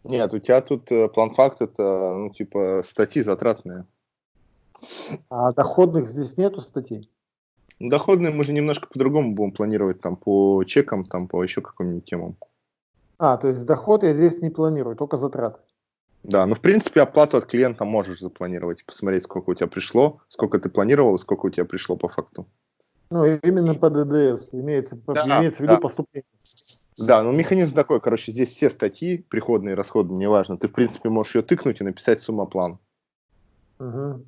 Нет, у тебя тут э, план-факт это, ну, типа, статьи затратные. А доходных здесь нету статей? Доходные мы же немножко по-другому будем планировать, там, по чекам, там, по еще каким-нибудь темам. А, то есть доход я здесь не планирую, только затраты. Да, ну, в принципе, оплату от клиента можешь запланировать, посмотреть, сколько у тебя пришло, сколько ты планировал, сколько у тебя пришло по факту. Ну, именно по ДДС, имеется, да, имеется в виду да. поступление. Да, ну механизм такой, короче, здесь все статьи, приходные, расходные, неважно, ты, в принципе, можешь ее тыкнуть и написать сумма план. Угу.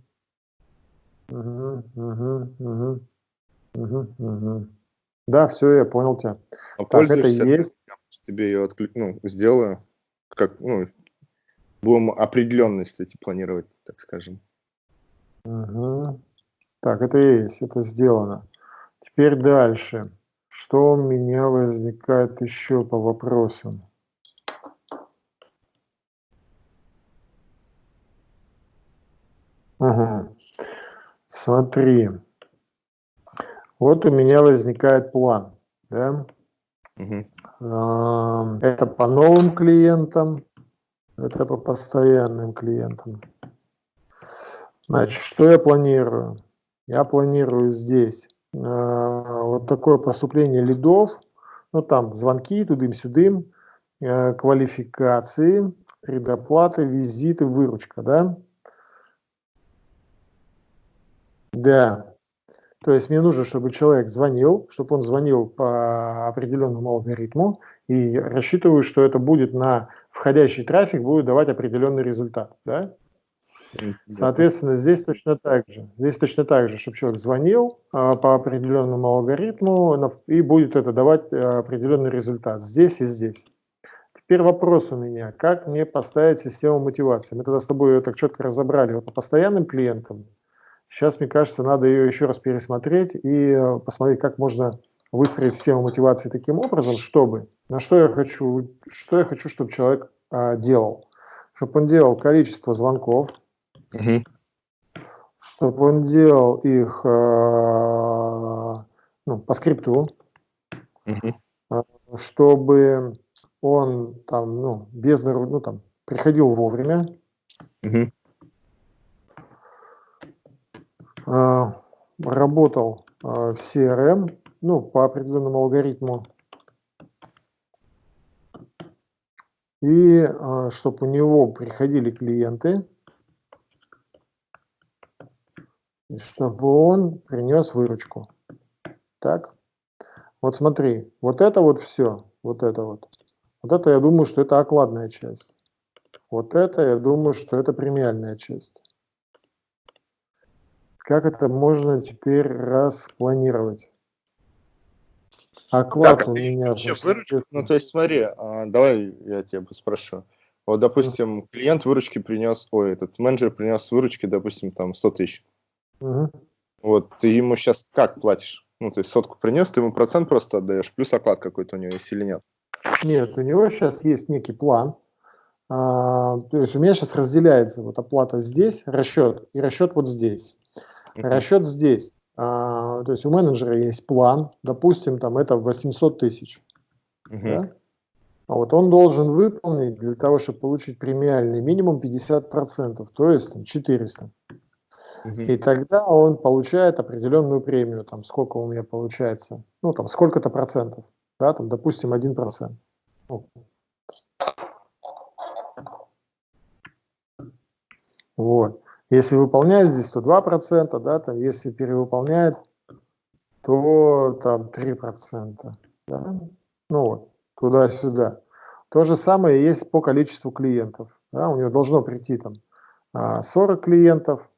Угу, угу, угу. Угу, угу. Да, все, я понял тебя. А так, это есть. Тебе ее отклик... ну, сделаю. Как, ну, будем определенность эти планировать, так скажем. Угу. Так, это есть, это сделано. Теперь дальше. Что у меня возникает еще по вопросам? Угу. Смотри. Вот у меня возникает план. Да? Угу. Это по новым клиентам, это по постоянным клиентам. Значит, что я планирую? Я планирую здесь вот такое поступление лидов, ну там звонки тудым-сюдым, квалификации, предоплаты, визиты, выручка, да? Да. То есть мне нужно, чтобы человек звонил, чтобы он звонил по определенному алгоритму, и рассчитываю, что это будет на входящий трафик, будет давать определенный результат. Да? Соответственно, здесь точно так же. Здесь точно так же, чтобы человек звонил а, по определенному алгоритму, и будет это давать а, определенный результат здесь и здесь. Теперь вопрос у меня, как мне поставить систему мотивации? Мы тогда с тобой ее так четко разобрали. Вот по постоянным клиентам, Сейчас, мне кажется, надо ее еще раз пересмотреть и э, посмотреть, как можно выстроить систему мотивации таким образом, чтобы, на что я хочу, что я хочу, чтобы человек а, делал. Чтобы он делал количество звонков, угу. чтобы он делал их а, ну, по скрипту, угу. чтобы он там, ну, без, ну, там, приходил вовремя, угу. А, работал а, в CRM, ну, по определенному алгоритму, и а, чтобы у него приходили клиенты, чтобы он принес выручку. Так, вот смотри, вот это вот все, вот это вот, вот это я думаю, что это окладная часть. Вот это я думаю, что это премиальная часть. Как это можно теперь распланировать? Оклад так, у меня... Вообще выручка, ну, то есть смотри, а, давай я тебя спрошу. Вот, допустим, клиент выручки принес, ой, этот менеджер принес выручки, допустим, там 100 тысяч. Угу. Вот, ты ему сейчас как платишь? Ну, то есть сотку принес, ты ему процент просто отдаешь, плюс оклад какой-то у него есть или нет? Нет, у него сейчас есть некий план. А, то есть у меня сейчас разделяется вот оплата здесь, расчет, и расчет вот здесь. Расчет здесь. А, то есть у менеджера есть план, допустим, там это 800 тысяч. Угу. Да? А вот он должен выполнить для того, чтобы получить премиальный минимум 50%, то есть там, 400. Угу. И тогда он получает определенную премию, там сколько у меня получается, ну там сколько-то процентов, да, там допустим 1%. Ну. Вот. Если выполняет здесь, то 2%, да, там, если перевыполняет, то там 3%. Да? Ну вот, туда-сюда. То же самое есть по количеству клиентов. Да? У него должно прийти там 40 а, клиентов,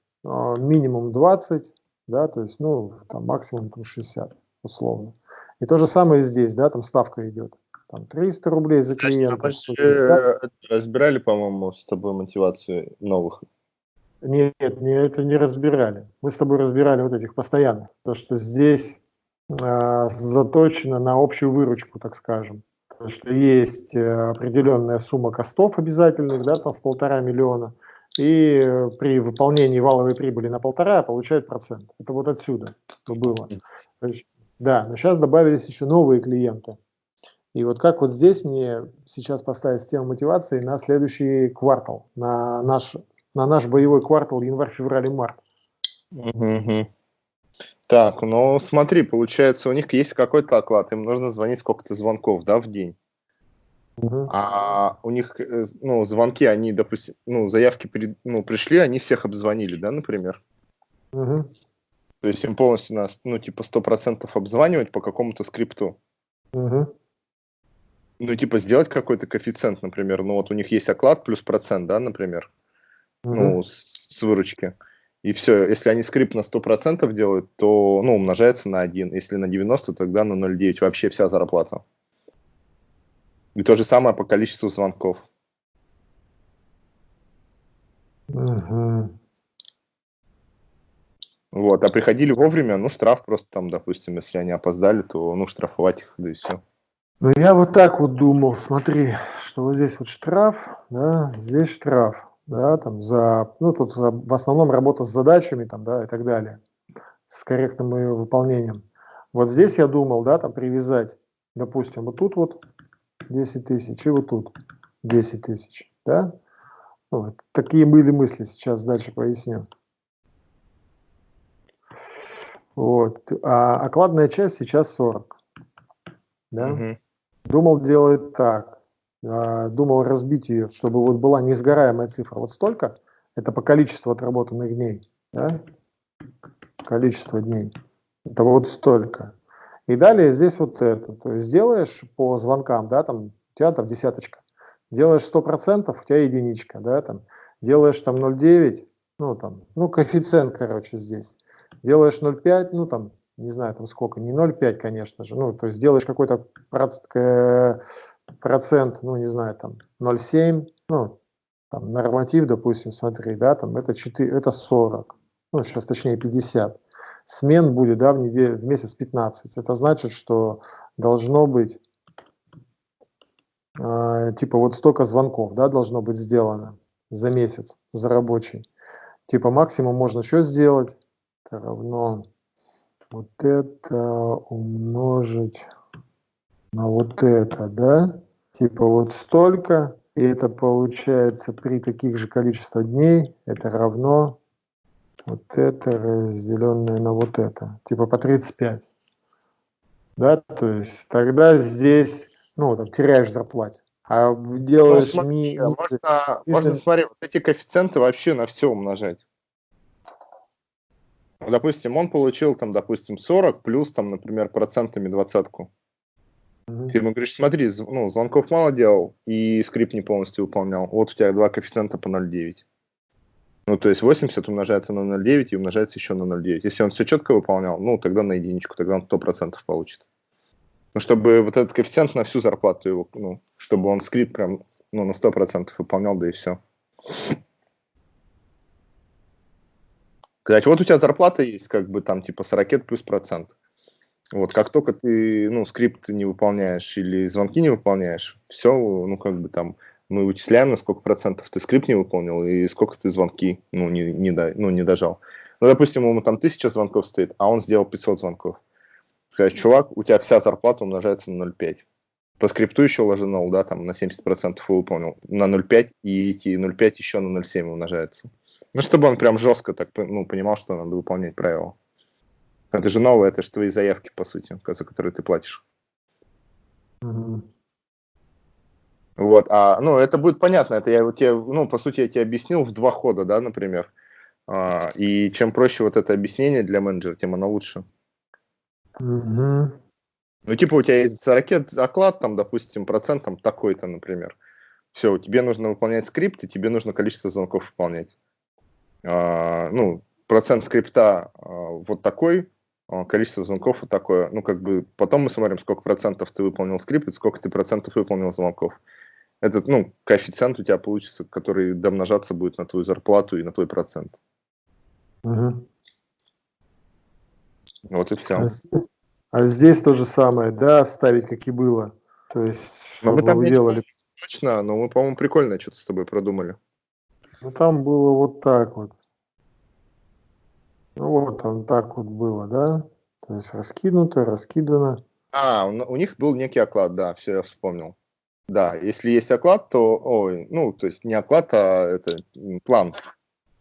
минимум 20, да, то есть, ну, там максимум там 60, условно. И то же самое здесь, да, там ставка идет. Там 300 рублей за клиента. Мы разбирали, по-моему, с тобой мотивацию новых нет, не, это не разбирали. Мы с тобой разбирали вот этих постоянных. То, что здесь э, заточено на общую выручку, так скажем. То, что есть э, определенная сумма костов обязательных, да, там в полтора миллиона, и э, при выполнении валовой прибыли на полтора получает процент. Это вот отсюда было. Есть, да, но сейчас добавились еще новые клиенты. И вот как вот здесь мне сейчас поставить систему мотивации на следующий квартал, на наш на наш боевой квартал январь, февраль и март. Угу. Так, ну смотри, получается, у них есть какой-то оклад, им нужно звонить сколько-то звонков, да, в день. Угу. А у них, э, ну, звонки, они, допустим, ну, заявки при, ну, пришли, они всех обзвонили, да, например? Угу. То есть им полностью нас, ну, типа, сто процентов обзванивать по какому-то скрипту. Угу. Ну, типа, сделать какой-то коэффициент, например, ну, вот у них есть оклад плюс процент, да, например ну, с, с выручки. И все, если они скрипт на 100% делают, то ну, умножается на 1. Если на 90, тогда на 0,9 вообще вся зарплата. И то же самое по количеству звонков. Угу. Вот, а приходили вовремя, ну, штраф просто там, допустим, если они опоздали, то, ну, штрафовать их, да и все. Ну, я вот так вот думал, смотри, что вот здесь вот штраф, да, здесь штраф да, там за, ну, тут в основном работа с задачами, там, да, и так далее, с корректным ее выполнением. Вот здесь я думал, да, там привязать, допустим, вот тут вот 10 тысяч и вот тут 10 тысяч, да. Вот. Такие были мысли, сейчас дальше поясню. Вот. А окладная часть сейчас 40. Да? Мгм. Думал делать так. А, Думал разбить ее, чтобы вот была несгораемая цифра. Вот столько, это по количеству отработанных дней. Да? Количество дней. Это вот столько. И далее здесь вот это. То есть делаешь по звонкам, да, там у тебя там десяточка. Делаешь 100%, у тебя единичка, да, там. Делаешь там 0,9, ну там, ну коэффициент, короче, здесь. Делаешь 0,5, ну там, не знаю, там сколько, не 0,5, конечно же, ну, то есть делаешь какой-то э, процент, ну, не знаю, там 0,7, ну, там, норматив, допустим, смотри, да, там это 4, это 40, ну, сейчас точнее 50. Смен будет, да, в, неделю, в месяц 15. Это значит, что должно быть, э, типа, вот столько звонков, да, должно быть сделано за месяц, за рабочий. Типа, максимум можно что сделать? Это равно вот это умножить на вот это, да? Типа вот столько, и это получается при таких же количестве дней, это равно вот это разделенное на вот это, типа по 35. Да, то есть тогда здесь, ну, там, теряешь в зарплате. А в- Ну, делаешь смотри, ми- можно, ми- можно, смотри, вот эти коэффициенты вообще на все умножать. Ну, Допустим, он получил там, допустим, 40 плюс там, например, процентами двадцатку. Мгм. Ты ему говоришь, смотри, ну, звонков мало делал и скрипт не полностью выполнял. Вот у тебя два коэффициента по 0,9. Ну, то есть 80 умножается на 0,9 и умножается еще на 0,9. Если он все четко выполнял, ну, тогда на единичку, тогда он 100% получит. Ну, чтобы вот этот коэффициент на всю зарплату его, ну, чтобы он скрипт прям, ну, на 100% выполнял, да и все. Кстати, вот у тебя зарплата есть, как бы там типа 40 плюс процент. Вот, как только ты, ну, скрипт не выполняешь или звонки не выполняешь, все, ну, как бы там, мы вычисляем, на сколько процентов ты скрипт не выполнил и сколько ты звонки, ну, не, не, до- ну, не дожал. Ну, допустим, ему там 1000 звонков стоит, а он сделал 500 звонков. Сказать, чувак, у тебя вся зарплата умножается на 0,5. По скрипту еще ложенул, да, там на 70% выполнил, на 0,5, и эти 0,5 еще на 0,7 умножается. Ну, чтобы он прям жестко так, ну, понимал, что надо выполнять правила. Это же новое, это же твои заявки, по сути, за которые ты платишь. Мгм. Вот, а, ну, это будет понятно, это я вот тебе, ну, по сути, я тебе объяснил в два хода, да, например. А, и чем проще вот это объяснение для менеджера, тем оно лучше. Мгм. Ну, типа, у тебя есть ракет оклад, там, допустим, процент там такой-то, например. Все, тебе нужно выполнять скрипт, и тебе нужно количество звонков выполнять. А, ну, процент скрипта а, вот такой, а, количество звонков вот такое. Ну, как бы, потом мы смотрим, сколько процентов ты выполнил скрипт, сколько ты процентов выполнил звонков. Этот, ну, коэффициент у тебя получится, который домножаться будет на твою зарплату и на твой процент. Мгм. Вот и все. А здесь, а здесь то же самое, да, оставить как и было. То есть, Но мы чтобы там делали. Точно, но мы, по-моему, прикольно что-то с тобой продумали. Ну, там было вот так вот. Ну, вот там так вот было, да? То есть раскинуто, раскидано. А, у, у них был некий оклад, да, все, я вспомнил. Да, если есть оклад, то, ой, ну, то есть не оклад, а это план.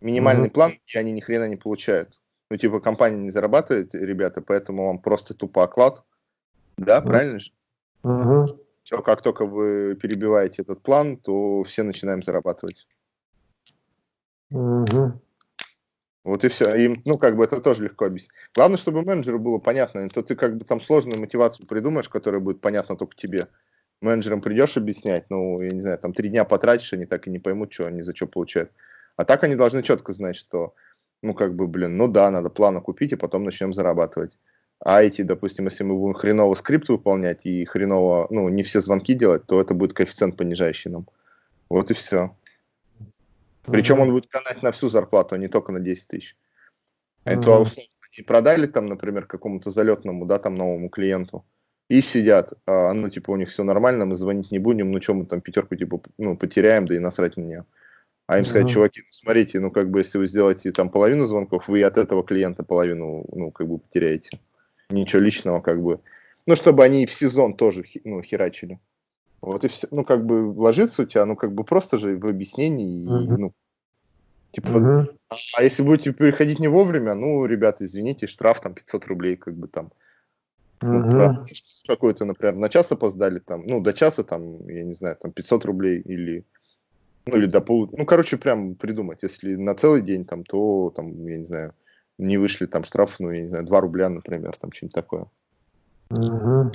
Минимальный Мгм. план, и они ни хрена не получают. Ну, типа, компания не зарабатывает, ребята, поэтому вам просто тупо оклад. Да, правильно же? Мгм. Все, как только вы перебиваете этот план, то все начинаем зарабатывать. Мгм. Вот и все. Им, ну, как бы это тоже легко объяснить. Главное, чтобы менеджеру было понятно. То ты как бы там сложную мотивацию придумаешь, которая будет понятна только тебе. Менеджерам придешь объяснять, ну, я не знаю, там три дня потратишь, они так и не поймут, что они за что получают. А так они должны четко знать, что, ну, как бы, блин, ну да, надо планы купить, и потом начнем зарабатывать. А эти, допустим, если мы будем хреново скрипт выполнять и хреново, ну, не все звонки делать, то это будет коэффициент понижающий нам. Вот и все. Причем он будет канать на всю зарплату, а не только на 10 тысяч. Это Мгм. условно они продали там, например, какому-то залетному, да, там новому клиенту, и сидят, а, ну, типа, у них все нормально, мы звонить не будем, ну, что мы там пятерку, типа, ну, потеряем, да и насрать на нее. А им сказать, чуваки, ну, смотрите, ну, как бы, если вы сделаете там половину звонков, вы от этого клиента половину, ну, как бы, потеряете. Ничего личного, как бы. Ну, чтобы они в сезон тоже, ну, херачили. Вот и все. Ну, как бы, ложится у тебя, ну, как бы, просто же в объяснении, и, ну, Типа, а если будете приходить не вовремя, ну, ребята, извините, штраф там 500 рублей, как бы там. Ну, какой-то, например, на час опоздали, там, ну, до часа, там, я не знаю, там 500 рублей или, ну, или до полу, ну, короче, прям придумать, если на целый день, там, то, там, я не знаю, не вышли, там, штраф, ну, я не знаю, 2 рубля, например, там, что-нибудь такое. Угу.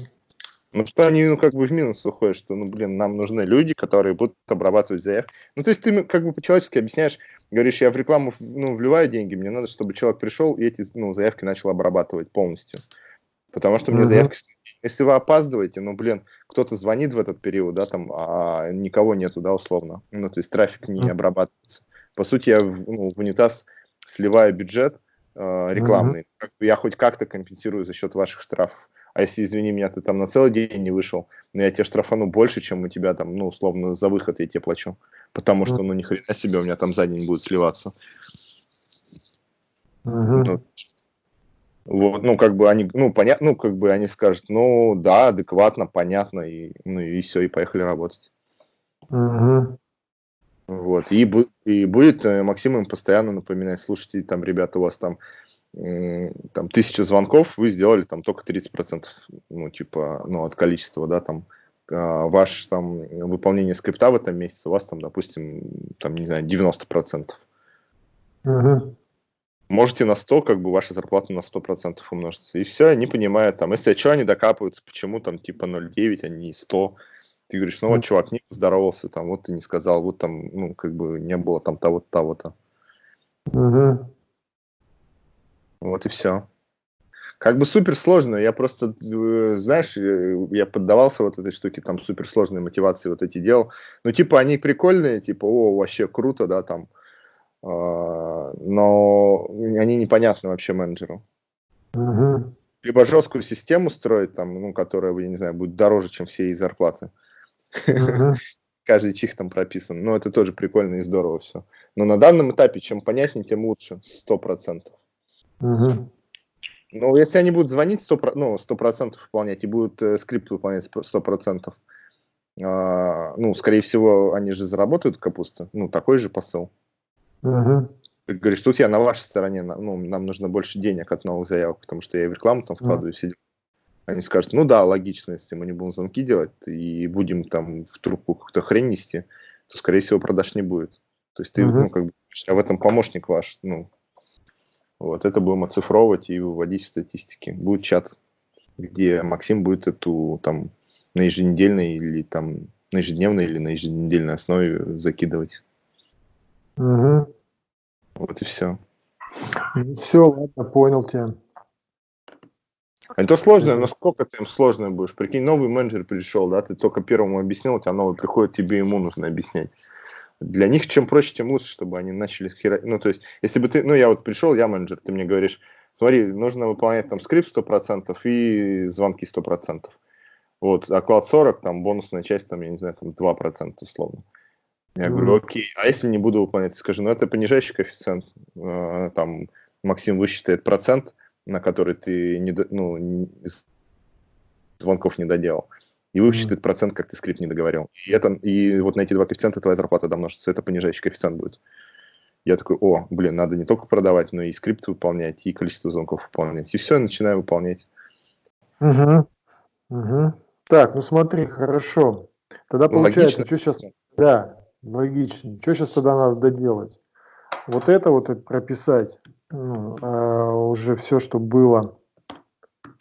Ну, что они, ну, как бы в минус уходят, что, ну, блин, нам нужны люди, которые будут обрабатывать заявки. Ну, то есть ты, как бы, по-человечески объясняешь, говоришь, я в рекламу, ну, вливаю деньги, мне надо, чтобы человек пришел и эти, ну, заявки начал обрабатывать полностью. Потому что мне заявки... Если вы опаздываете, ну, блин, кто-то звонит в этот период, да, там, а никого нету, да, условно. Ну, то есть трафик не обрабатывается. По сути, я ну, в унитаз сливаю бюджет э, рекламный. Я хоть как-то компенсирую за счет ваших штрафов. А если, извини меня, ты там на целый день не вышел, но я тебе штрафану больше, чем у тебя там, ну, условно, за выход я тебе плачу. Потому что, ну, ни хрена себе, у меня там за день будет сливаться. Uh-huh. Ну, вот, ну, как бы они, ну, понятно, ну, как бы они скажут, ну, да, адекватно, понятно, и, ну, и все, и поехали работать. Угу. Вот, и, и будет э, Максим им постоянно напоминать, слушайте, там, ребята, у вас там, там тысяча звонков, вы сделали там только 30%, ну, типа, ну, от количества, да, там, а, ваш там выполнение скрипта в этом месяце у вас там, допустим, там, не знаю, 90%. Угу можете на 100, как бы ваша зарплата на 100% умножится. И все, они понимают, там, если что, они докапываются, почему там типа 0,9, а не 100. Ты говоришь, ну вот, чувак, не поздоровался, там, вот ты не сказал, вот там, ну, как бы не было там того-то, того-то. Угу. Вот и все. Как бы супер сложно, я просто, э, знаешь, э, я поддавался вот этой штуке, там супер сложные мотивации вот эти делал. Ну, типа, они прикольные, типа, о, вообще круто, да, там, а, но они непонятны вообще менеджеру. Угу. Либо жесткую систему строить, там, ну, которая, я не знаю, будет дороже, чем все их зарплаты. Угу. Каждый чих там прописан. Но это тоже прикольно и здорово все. Но на данном этапе, чем понятнее, тем лучше. Сто процентов. Угу. Но если они будут звонить 100%, ну, 100% выполнять и будут э, скрипт выполнять 100%, э, ну, скорее всего, они же заработают капусту. Ну, такой же посыл. Угу. Ты говоришь, тут я на вашей стороне, ну, нам нужно больше денег от новых заявок, потому что я в рекламу там вкладываю, все Они скажут, ну да, логично, если мы не будем звонки делать и будем там в трубку какую-то хрень нести, то, скорее всего, продаж не будет. То есть ты, угу. ну, как бы, а в этом помощник ваш, ну, вот, это будем оцифровывать и выводить в статистики. Будет чат, где Максим будет эту, там, на еженедельной или там, на ежедневной или на еженедельной основе закидывать. Угу. Вот и все. Все, ладно, понял тебя. Это сложно, но сколько ты им сложно будешь? Прикинь, новый менеджер пришел, да, ты только первому объяснил, у тебя новый приходит, тебе ему нужно объяснять. Для них чем проще, тем лучше, чтобы они начали хера... Ну, то есть, если бы ты, ну, я вот пришел, я менеджер, ты мне говоришь, смотри, нужно выполнять там скрипт 100% и звонки 100%. Вот, оклад 40, там бонусная часть, там, я не знаю, там 2% условно. Я говорю, окей, а если не буду выполнять? Скажи, ну это понижающий коэффициент, э, там Максим высчитает процент, на который ты не, ну, звонков не доделал, и высчитает mm-hmm. процент, как ты скрипт не договорил. И, это, и вот на эти два коэффициента твоя зарплата домножится, это понижающий коэффициент будет. Я такой, о, блин, надо не только продавать, но и скрипт выполнять, и количество звонков выполнять. И все, начинаю выполнять. Угу. Угу. Так, ну смотри, хорошо. Тогда ну, получается, Логично. что сейчас... Да, Логично. Что сейчас тогда надо доделать? Вот это вот это прописать, ну, а уже все, что было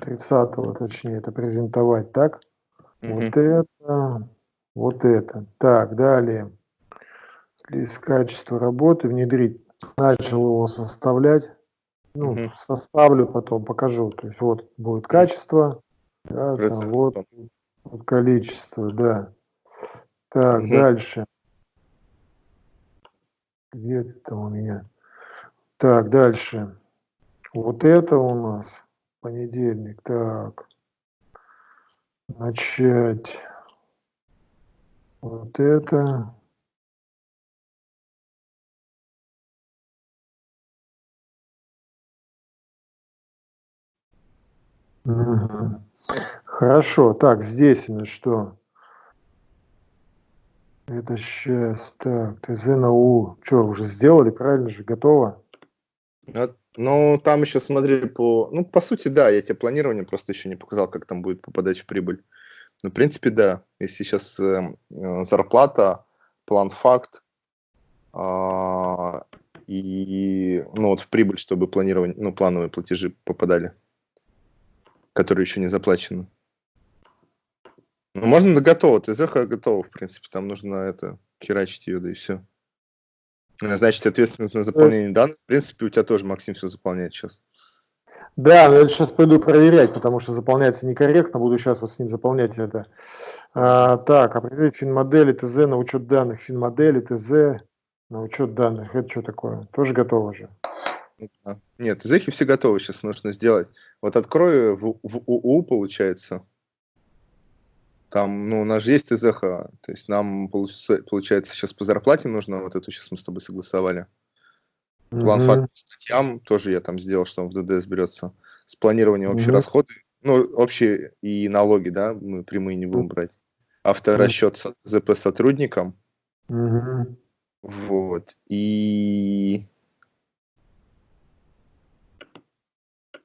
30-го, точнее, это презентовать, так? Mm -hmm. Вот это, вот это. Так, далее. Лист качества работы, внедрить. Начал его составлять. Ну, mm -hmm. составлю потом, покажу. То есть вот будет качество, да, там, вот, вот количество, да. Так, -hmm. дальше. Где это у меня? Так, дальше. Вот это у нас понедельник. Так. Начать. Вот это. Угу. Хорошо. Так, здесь у нас что? Это сейчас, так, ТЗ на У. Что, уже сделали, правильно же, готово? Вот, Ну, там еще смотри по... Ну, по сути, да, я тебе планирование просто еще не показал, как там будет попадать в прибыль. Ну, в принципе, да. Если сейчас э, э, зарплата, план факт, а, и, ну, вот в прибыль, чтобы планирование, ну, плановые платежи попадали, которые еще не заплачены. Ну, можно до готово, ТЗХ готова, в принципе, там нужно это, херачить ее, да и все. Значит, ответственность на заполнение данных, в принципе, у тебя тоже, Максим, все заполняет сейчас. Да, но я сейчас пойду проверять, потому что заполняется некорректно, буду сейчас вот с ним заполнять это. А, так, определить финмодели, ТЗ на учет данных, финмодели, ТЗ на учет данных. Это что такое? Тоже готово же? Да. Нет, ТЗХи все готовы, сейчас нужно сделать. Вот открою в, в УУ, получается. Там, ну, у нас же есть ТЗХ, то есть нам, получается, сейчас по зарплате нужно, вот эту сейчас мы с тобой согласовали. План факт по статьям тоже я там сделал, что он в ДДС берется. С планированием общие расходы, ну, общие и налоги, да, мы прямые не будем брать. Авторасчет с ЗП сотрудникам. Вот. И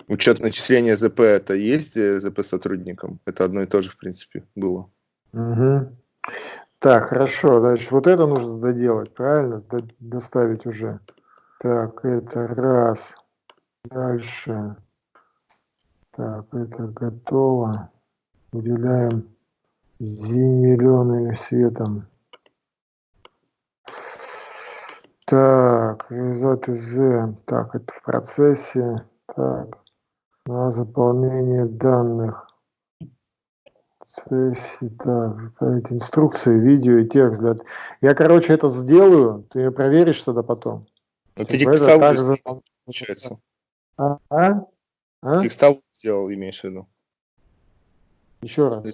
учет начисления ЗП это есть ЗП сотрудникам? Это одно и то же, в принципе, было. Угу. Так, хорошо. Значит, вот это нужно доделать, правильно? До доставить уже. Так, это раз. Дальше. Так, это готово. Выделяем зеленым светом. Так, результат из Так, это в процессе. Так, на заполнение данных. Сессии, так, инструкции, видео и текст. Для... Я, короче, это сделаю, ты проверишь тогда потом. Ну, ты текстовую также... получается. А? а? а? Текстовую сделал, имеешь в виду. Еще раз.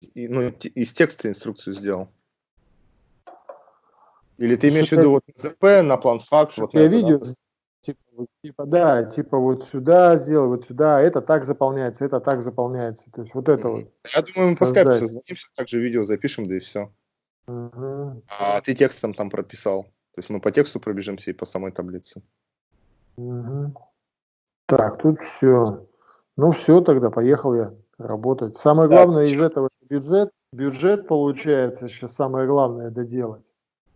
И, ну, из текста инструкцию сделал. Или ты имеешь в виду вот ЗП на план факт? Вот я видео, да? Типа, типа, да, типа вот сюда сделай, вот сюда, это так заполняется, это так заполняется. То есть вот это вот. Я думаю, мы по скайпу созвонимся, также видео запишем, да и все. Uh-huh. А ты текстом там прописал. То есть мы по тексту пробежимся и по самой таблице. Угу. Так, тут все. Ну все, тогда поехал я работать. Самое главное да, из этого бюджет. Бюджет получается сейчас самое главное доделать.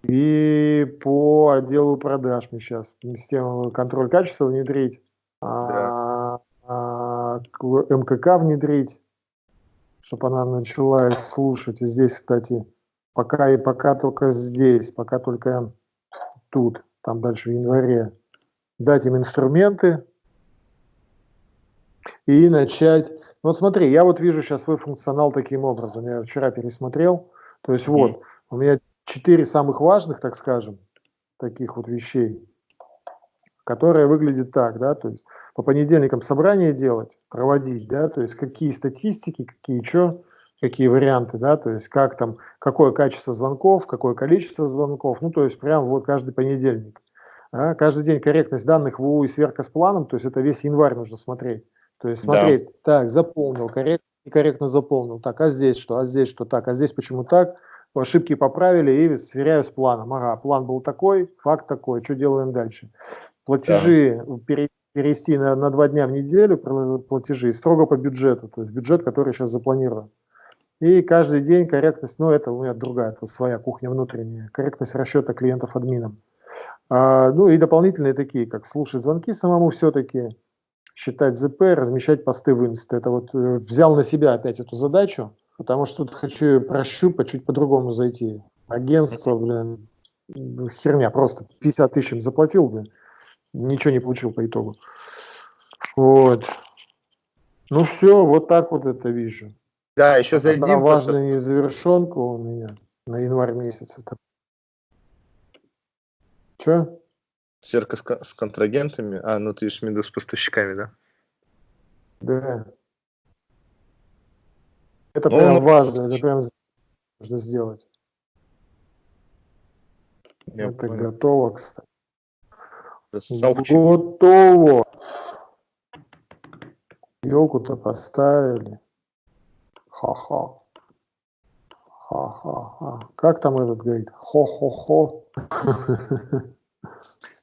И по отделу продаж мы сейчас систему контроль качества внедрить, да. а, а, МКК внедрить, чтобы она начала их слушать. И здесь, кстати, пока и пока только здесь, пока только тут, там дальше в январе, дать им инструменты и начать. Вот смотри, я вот вижу сейчас свой функционал таким образом. Я вчера пересмотрел. То есть вот, у меня четыре самых важных, так скажем, таких вот вещей, которые выглядят так, да, то есть по понедельникам собрание делать, проводить, да, то есть какие статистики, какие что, какие варианты, да, то есть как там, какое качество звонков, какое количество звонков, ну, то есть прям вот каждый понедельник. А, каждый день корректность данных в УУ и сверка с планом, то есть это весь январь нужно смотреть. То есть смотреть, да. так, заполнил, корректно, некорректно заполнил, так, а здесь что, а здесь что, так, а здесь почему так, ошибки поправили и сверяю с планом. Ага, план был такой, факт такой, что делаем дальше? Платежи да. перевести на, на два дня в неделю, платежи строго по бюджету, то есть бюджет, который сейчас запланирован. И каждый день корректность, ну это у меня другая, это своя кухня внутренняя, корректность расчета клиентов админом. А, ну и дополнительные такие, как слушать звонки самому все-таки, считать ЗП, размещать посты в инст. Это вот э, взял на себя опять эту задачу, потому что тут хочу прощупать, чуть по-другому зайти. Агентство, блин, херня, просто 50 тысяч им заплатил, блин, ничего не получил по итогу. Вот. Ну все, вот так вот это вижу. Да, еще зайдем. Одна важная незавершенка у меня на январь месяц. Это... Че? Сверка с, с контрагентами? А, ну ты ешь меду с поставщиками, да? Да. Это ну, прям ну, важно, это прям нужно сделать. Я это понял. готово, кстати. Готово. Елку-то поставили. Ха-ха. Ха-ха-ха. Как там этот говорит? Хо-хо-хо.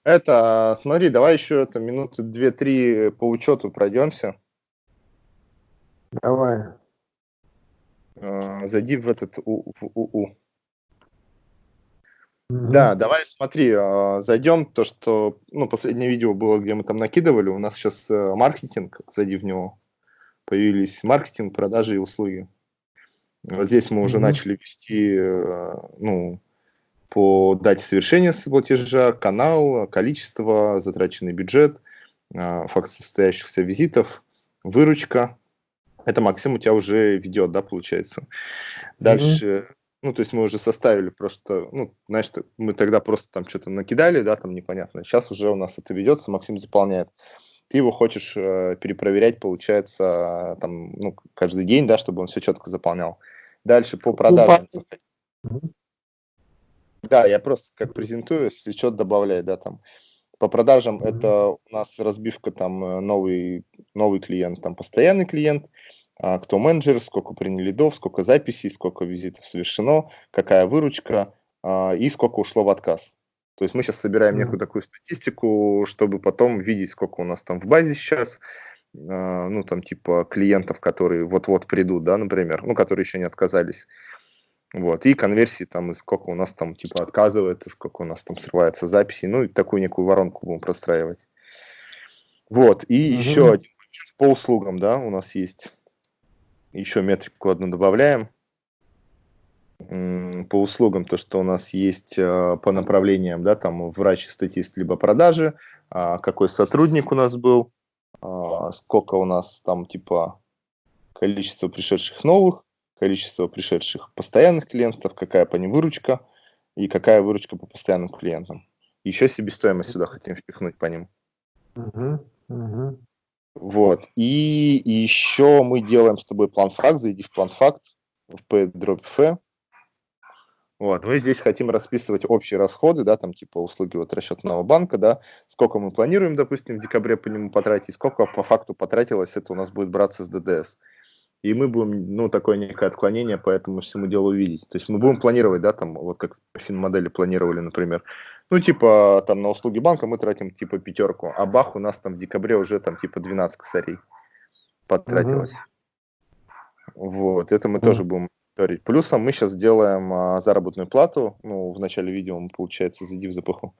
Это, смотри, давай еще это минуты две-три по учету пройдемся. Давай. А, зайди в этот у, в УУ. Угу. Да, давай смотри, а, зайдем, то, что, ну, последнее видео было, где мы там накидывали, у нас сейчас э, маркетинг, зайди в него, появились маркетинг, продажи и услуги. Вот здесь мы уже угу. начали вести, э, ну, по дате совершения платежа, канал, количество, затраченный бюджет, а, факт состоящихся визитов, выручка. Это Максим у тебя уже ведет, да, получается. Дальше, mm-hmm. ну, то есть мы уже составили просто, ну, знаешь, мы тогда просто там что-то накидали, да, там непонятно. Сейчас уже у нас это ведется, Максим заполняет. Ты его хочешь э, перепроверять, получается, там, ну, каждый день, да, чтобы он все четко заполнял. Дальше по продажам. Mm-hmm. Да, я просто как презентую, если что-то добавляю, да, там. По продажам это у нас разбивка там э, новый, новый клиент, там постоянный клиент, а, кто менеджер, сколько приняли лидов, сколько записей, сколько визитов совершено, какая выручка а, и сколько ушло в отказ. То есть мы сейчас собираем некую такую статистику, чтобы потом видеть, сколько у нас там в базе сейчас, а, ну там типа клиентов, которые вот-вот придут, да, например, ну которые еще не отказались. Вот, и конверсии там, и сколько у нас там типа отказывается, сколько у нас там срывается записи, ну и такую некую воронку будем простраивать. Вот, и угу. еще один по услугам, да, у нас есть еще метрику одну добавляем. По услугам то, что у нас есть а, по направлениям, да, там врач, статист, либо продажи, а, какой сотрудник у нас был, а, сколько у нас там типа количество пришедших новых, количество пришедших постоянных клиентов, какая по ним выручка и какая выручка по постоянным клиентам. Еще себестоимость сюда хотим впихнуть по ним. Угу, угу. Вот. И, и еще мы делаем с тобой план факт, зайди в план факт, в P-F. Вот, мы здесь хотим расписывать общие расходы, да, там типа услуги вот расчетного банка, да, сколько мы планируем, допустим, в декабре по нему потратить, сколько по факту потратилось, это у нас будет браться с ДДС и мы будем, ну, такое некое отклонение по этому всему делу видеть. То есть мы будем планировать, да, там, вот как финмодели планировали, например, ну, типа, там, на услуги банка мы тратим, типа, пятерку, а бах у нас там в декабре уже, там, типа, 12 косарей потратилось. Угу. Вот, это мы угу. тоже будем мониторить. Плюсом мы сейчас делаем а, заработную плату, ну, в начале видео мы, получается, зайди в запаху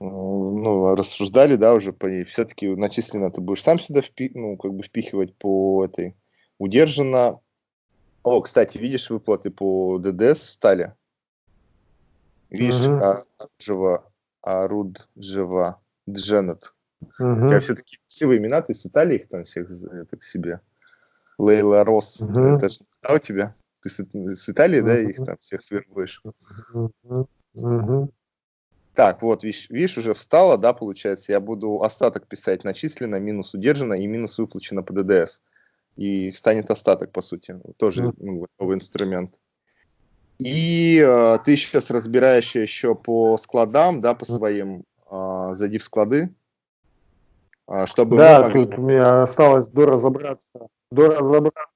ну, рассуждали, да, уже по ней, все-таки начислено ты будешь сам сюда впи ну, как бы впихивать по этой, удержано. О, кстати, видишь выплаты по ДДС встали? Видишь, угу. а, Джава, Аруд, Дженет. Угу. Я все-таки красивые имена, ты с Италии их там всех это к себе. Лейла Рос, угу. это же да, у тебя? Ты с, с Италии, угу. да, их там всех вербуешь? Угу. Так, вот, видишь, видишь, уже встало, да, получается, я буду остаток писать начислено, минус удержано и минус выплачено по ДДС. И встанет остаток, по сути, тоже ну, новый инструмент. И э, ты сейчас разбираешь еще по складам, да, по своим, э, зайди в склады, э, чтобы... Да, могли... тут у меня осталось доразобраться, доразобраться.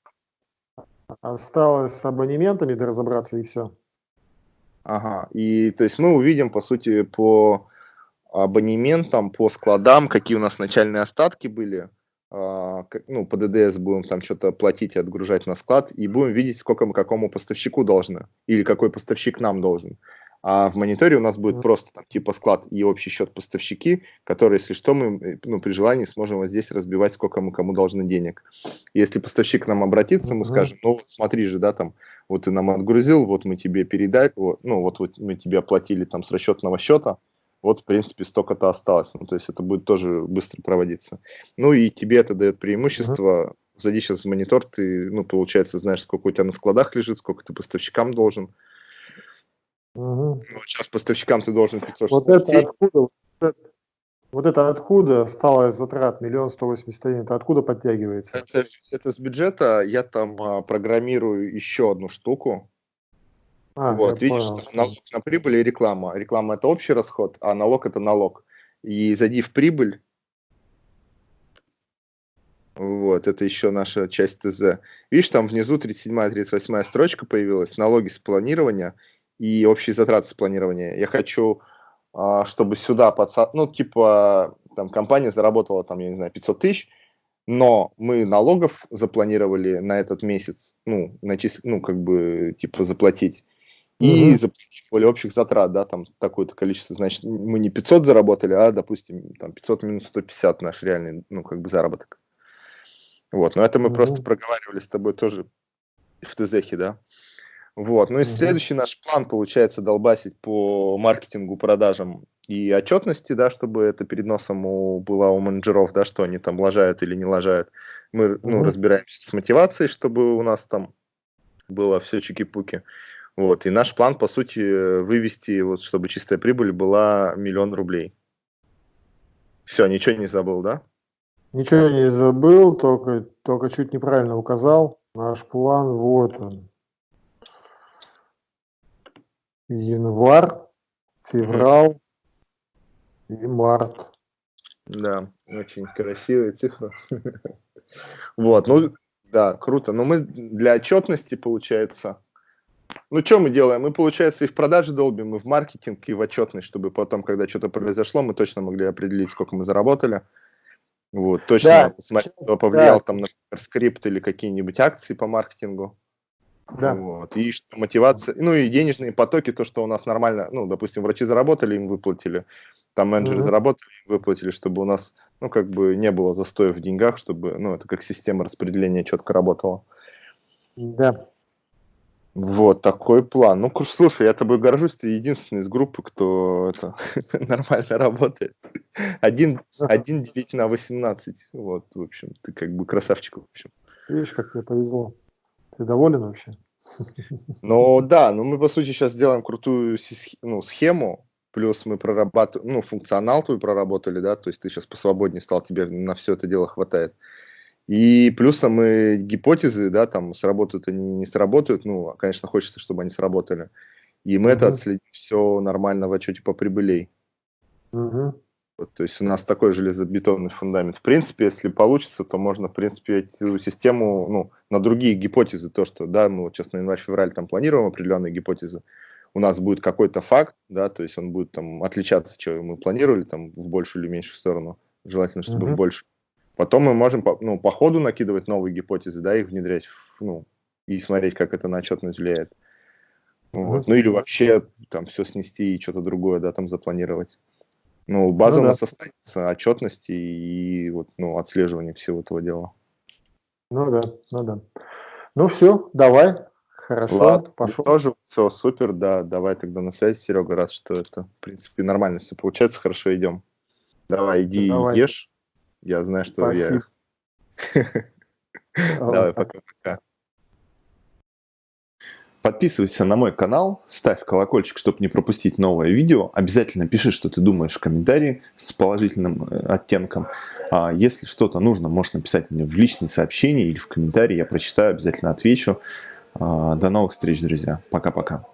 Осталось с абонементами доразобраться и все. Ага, и то есть мы увидим, по сути, по абонементам, по складам, какие у нас начальные остатки были, а, ну, по ДДС будем там что-то платить и отгружать на склад, и будем видеть, сколько мы какому поставщику должны, или какой поставщик нам должен. А в мониторе у нас будет просто там типа склад и общий счет поставщики, которые, если что, мы э, ну, при желании сможем вот здесь разбивать, сколько мы кому должны денег. Если поставщик к нам обратится, мы скажем, ну вот смотри же, да, там, вот ты нам отгрузил, вот мы тебе передали, вот, ну вот, вот мы тебе оплатили там с расчетного счета, вот, в принципе, столько-то осталось. Ну, то есть это будет тоже быстро проводиться. Ну и тебе это дает преимущество. Зайди сейчас в монитор, ты, ну, получается, знаешь, сколько у тебя на складах лежит, сколько ты поставщикам должен. Угу. Ну, сейчас поставщикам ты должен 560. Вот это откуда, вот это, откуда осталось затрат миллион сто восемьдесят один? Это откуда подтягивается? Это, это с бюджета. Я там а, программирую еще одну штуку. А, вот, видишь, понял. налог на прибыль и реклама. Реклама это общий расход, а налог это налог. И зайди в прибыль. Вот, это еще наша часть ТЗ. Видишь, там внизу 37-38 строчка появилась, налоги с планирования и общие затраты с планирования. Я хочу, а, чтобы сюда, подса... ну, типа, там, компания заработала, там, я не знаю, 500 тысяч, но мы налогов запланировали на этот месяц, ну, начис... ну как бы, типа, заплатить, и угу. заплатить более общих затрат, да, там, такое-то количество, значит, мы не 500 заработали, а, допустим, там, 500 минус 150 наш реальный, ну, как бы, заработок. Вот, но это мы угу. просто проговаривали с тобой тоже в ТЗХе, да. Вот, ну и следующий наш план получается долбасить по маркетингу, продажам и отчетности, да, чтобы это перед носом у, было у менеджеров, да, что они там лажают или не лажают. Мы, ну, разбираемся с мотивацией, чтобы у нас там было все чики-пуки. Вот, и наш план, по сути, вывести, вот, чтобы чистая прибыль была миллион рублей. Все, ничего не забыл, да? Ничего не забыл, только, только чуть неправильно указал. Наш план, вот он. Январь, февраль и март. Да, очень красивые цифры. Вот, ну, да, круто. Но мы для отчетности, получается, ну, что мы делаем? Мы, получается, и в продаже долбим, и в маркетинг, и в отчетность, чтобы потом, когда что-то произошло, мы точно могли определить, сколько мы заработали. Вот, точно да. посмотреть, кто повлиял да. там, например, скрипт или какие-нибудь акции по маркетингу. Да. Вот. И что мотивация, ну и денежные потоки, то, что у нас нормально, ну, допустим, врачи заработали, им выплатили, там менеджеры угу. заработали, им выплатили, чтобы у нас, ну, как бы не было застоя в деньгах, чтобы, ну, это как система распределения четко работала. Да. Вот такой план. Ну, слушай, я тобой горжусь, ты единственный из группы, кто это нормально работает. Один, один делить на 18. Вот, в общем, ты как бы красавчик, в общем. Видишь, как тебе повезло. Ты доволен вообще? Ну да, ну мы по сути сейчас делаем крутую ну, схему, плюс мы прорабатываем, ну, функционал твой проработали, да, то есть ты сейчас посвободнее стал, тебе на все это дело хватает. И плюсом мы гипотезы, да, там сработают они, не сработают, ну, конечно, хочется, чтобы они сработали. И мы uh-huh. это отследим все нормально в отчете по прибылей. Uh-huh. Вот, то есть у нас такой железобетонный фундамент. В принципе, если получится, то можно, в принципе, эту систему, ну, на другие гипотезы, то, что, да, мы вот сейчас на январь-февраль там планируем определенные гипотезы, у нас будет какой-то факт, да, то есть он будет там отличаться, что мы планировали, там, в большую или меньшую сторону, желательно, чтобы в большую. Потом мы можем ну, по ходу накидывать новые гипотезы, да, их внедрять, ну, и смотреть, как это на отчетность влияет. Вот. Ну или вообще там все снести и что-то другое, да, там запланировать. Ну, база ну, у нас да. останется отчетности и вот, ну, отслеживание всего этого дела. Ну да, ну да. Ну все, давай. Хорошо, Ладно, пошел. Тоже все супер, да. Давай тогда на связи, Серега, раз что это, в принципе, нормально все получается, хорошо идем. Давай, иди давай. ешь. Я знаю, что Спасибо. я... Давай, пока-пока. Подписывайся на мой канал, ставь колокольчик, чтобы не пропустить новое видео. Обязательно пиши, что ты думаешь в комментарии с положительным э, оттенком. А если что-то нужно, можешь написать мне в личные сообщения или в комментарии. Я прочитаю, обязательно отвечу. А, до новых встреч, друзья. Пока-пока.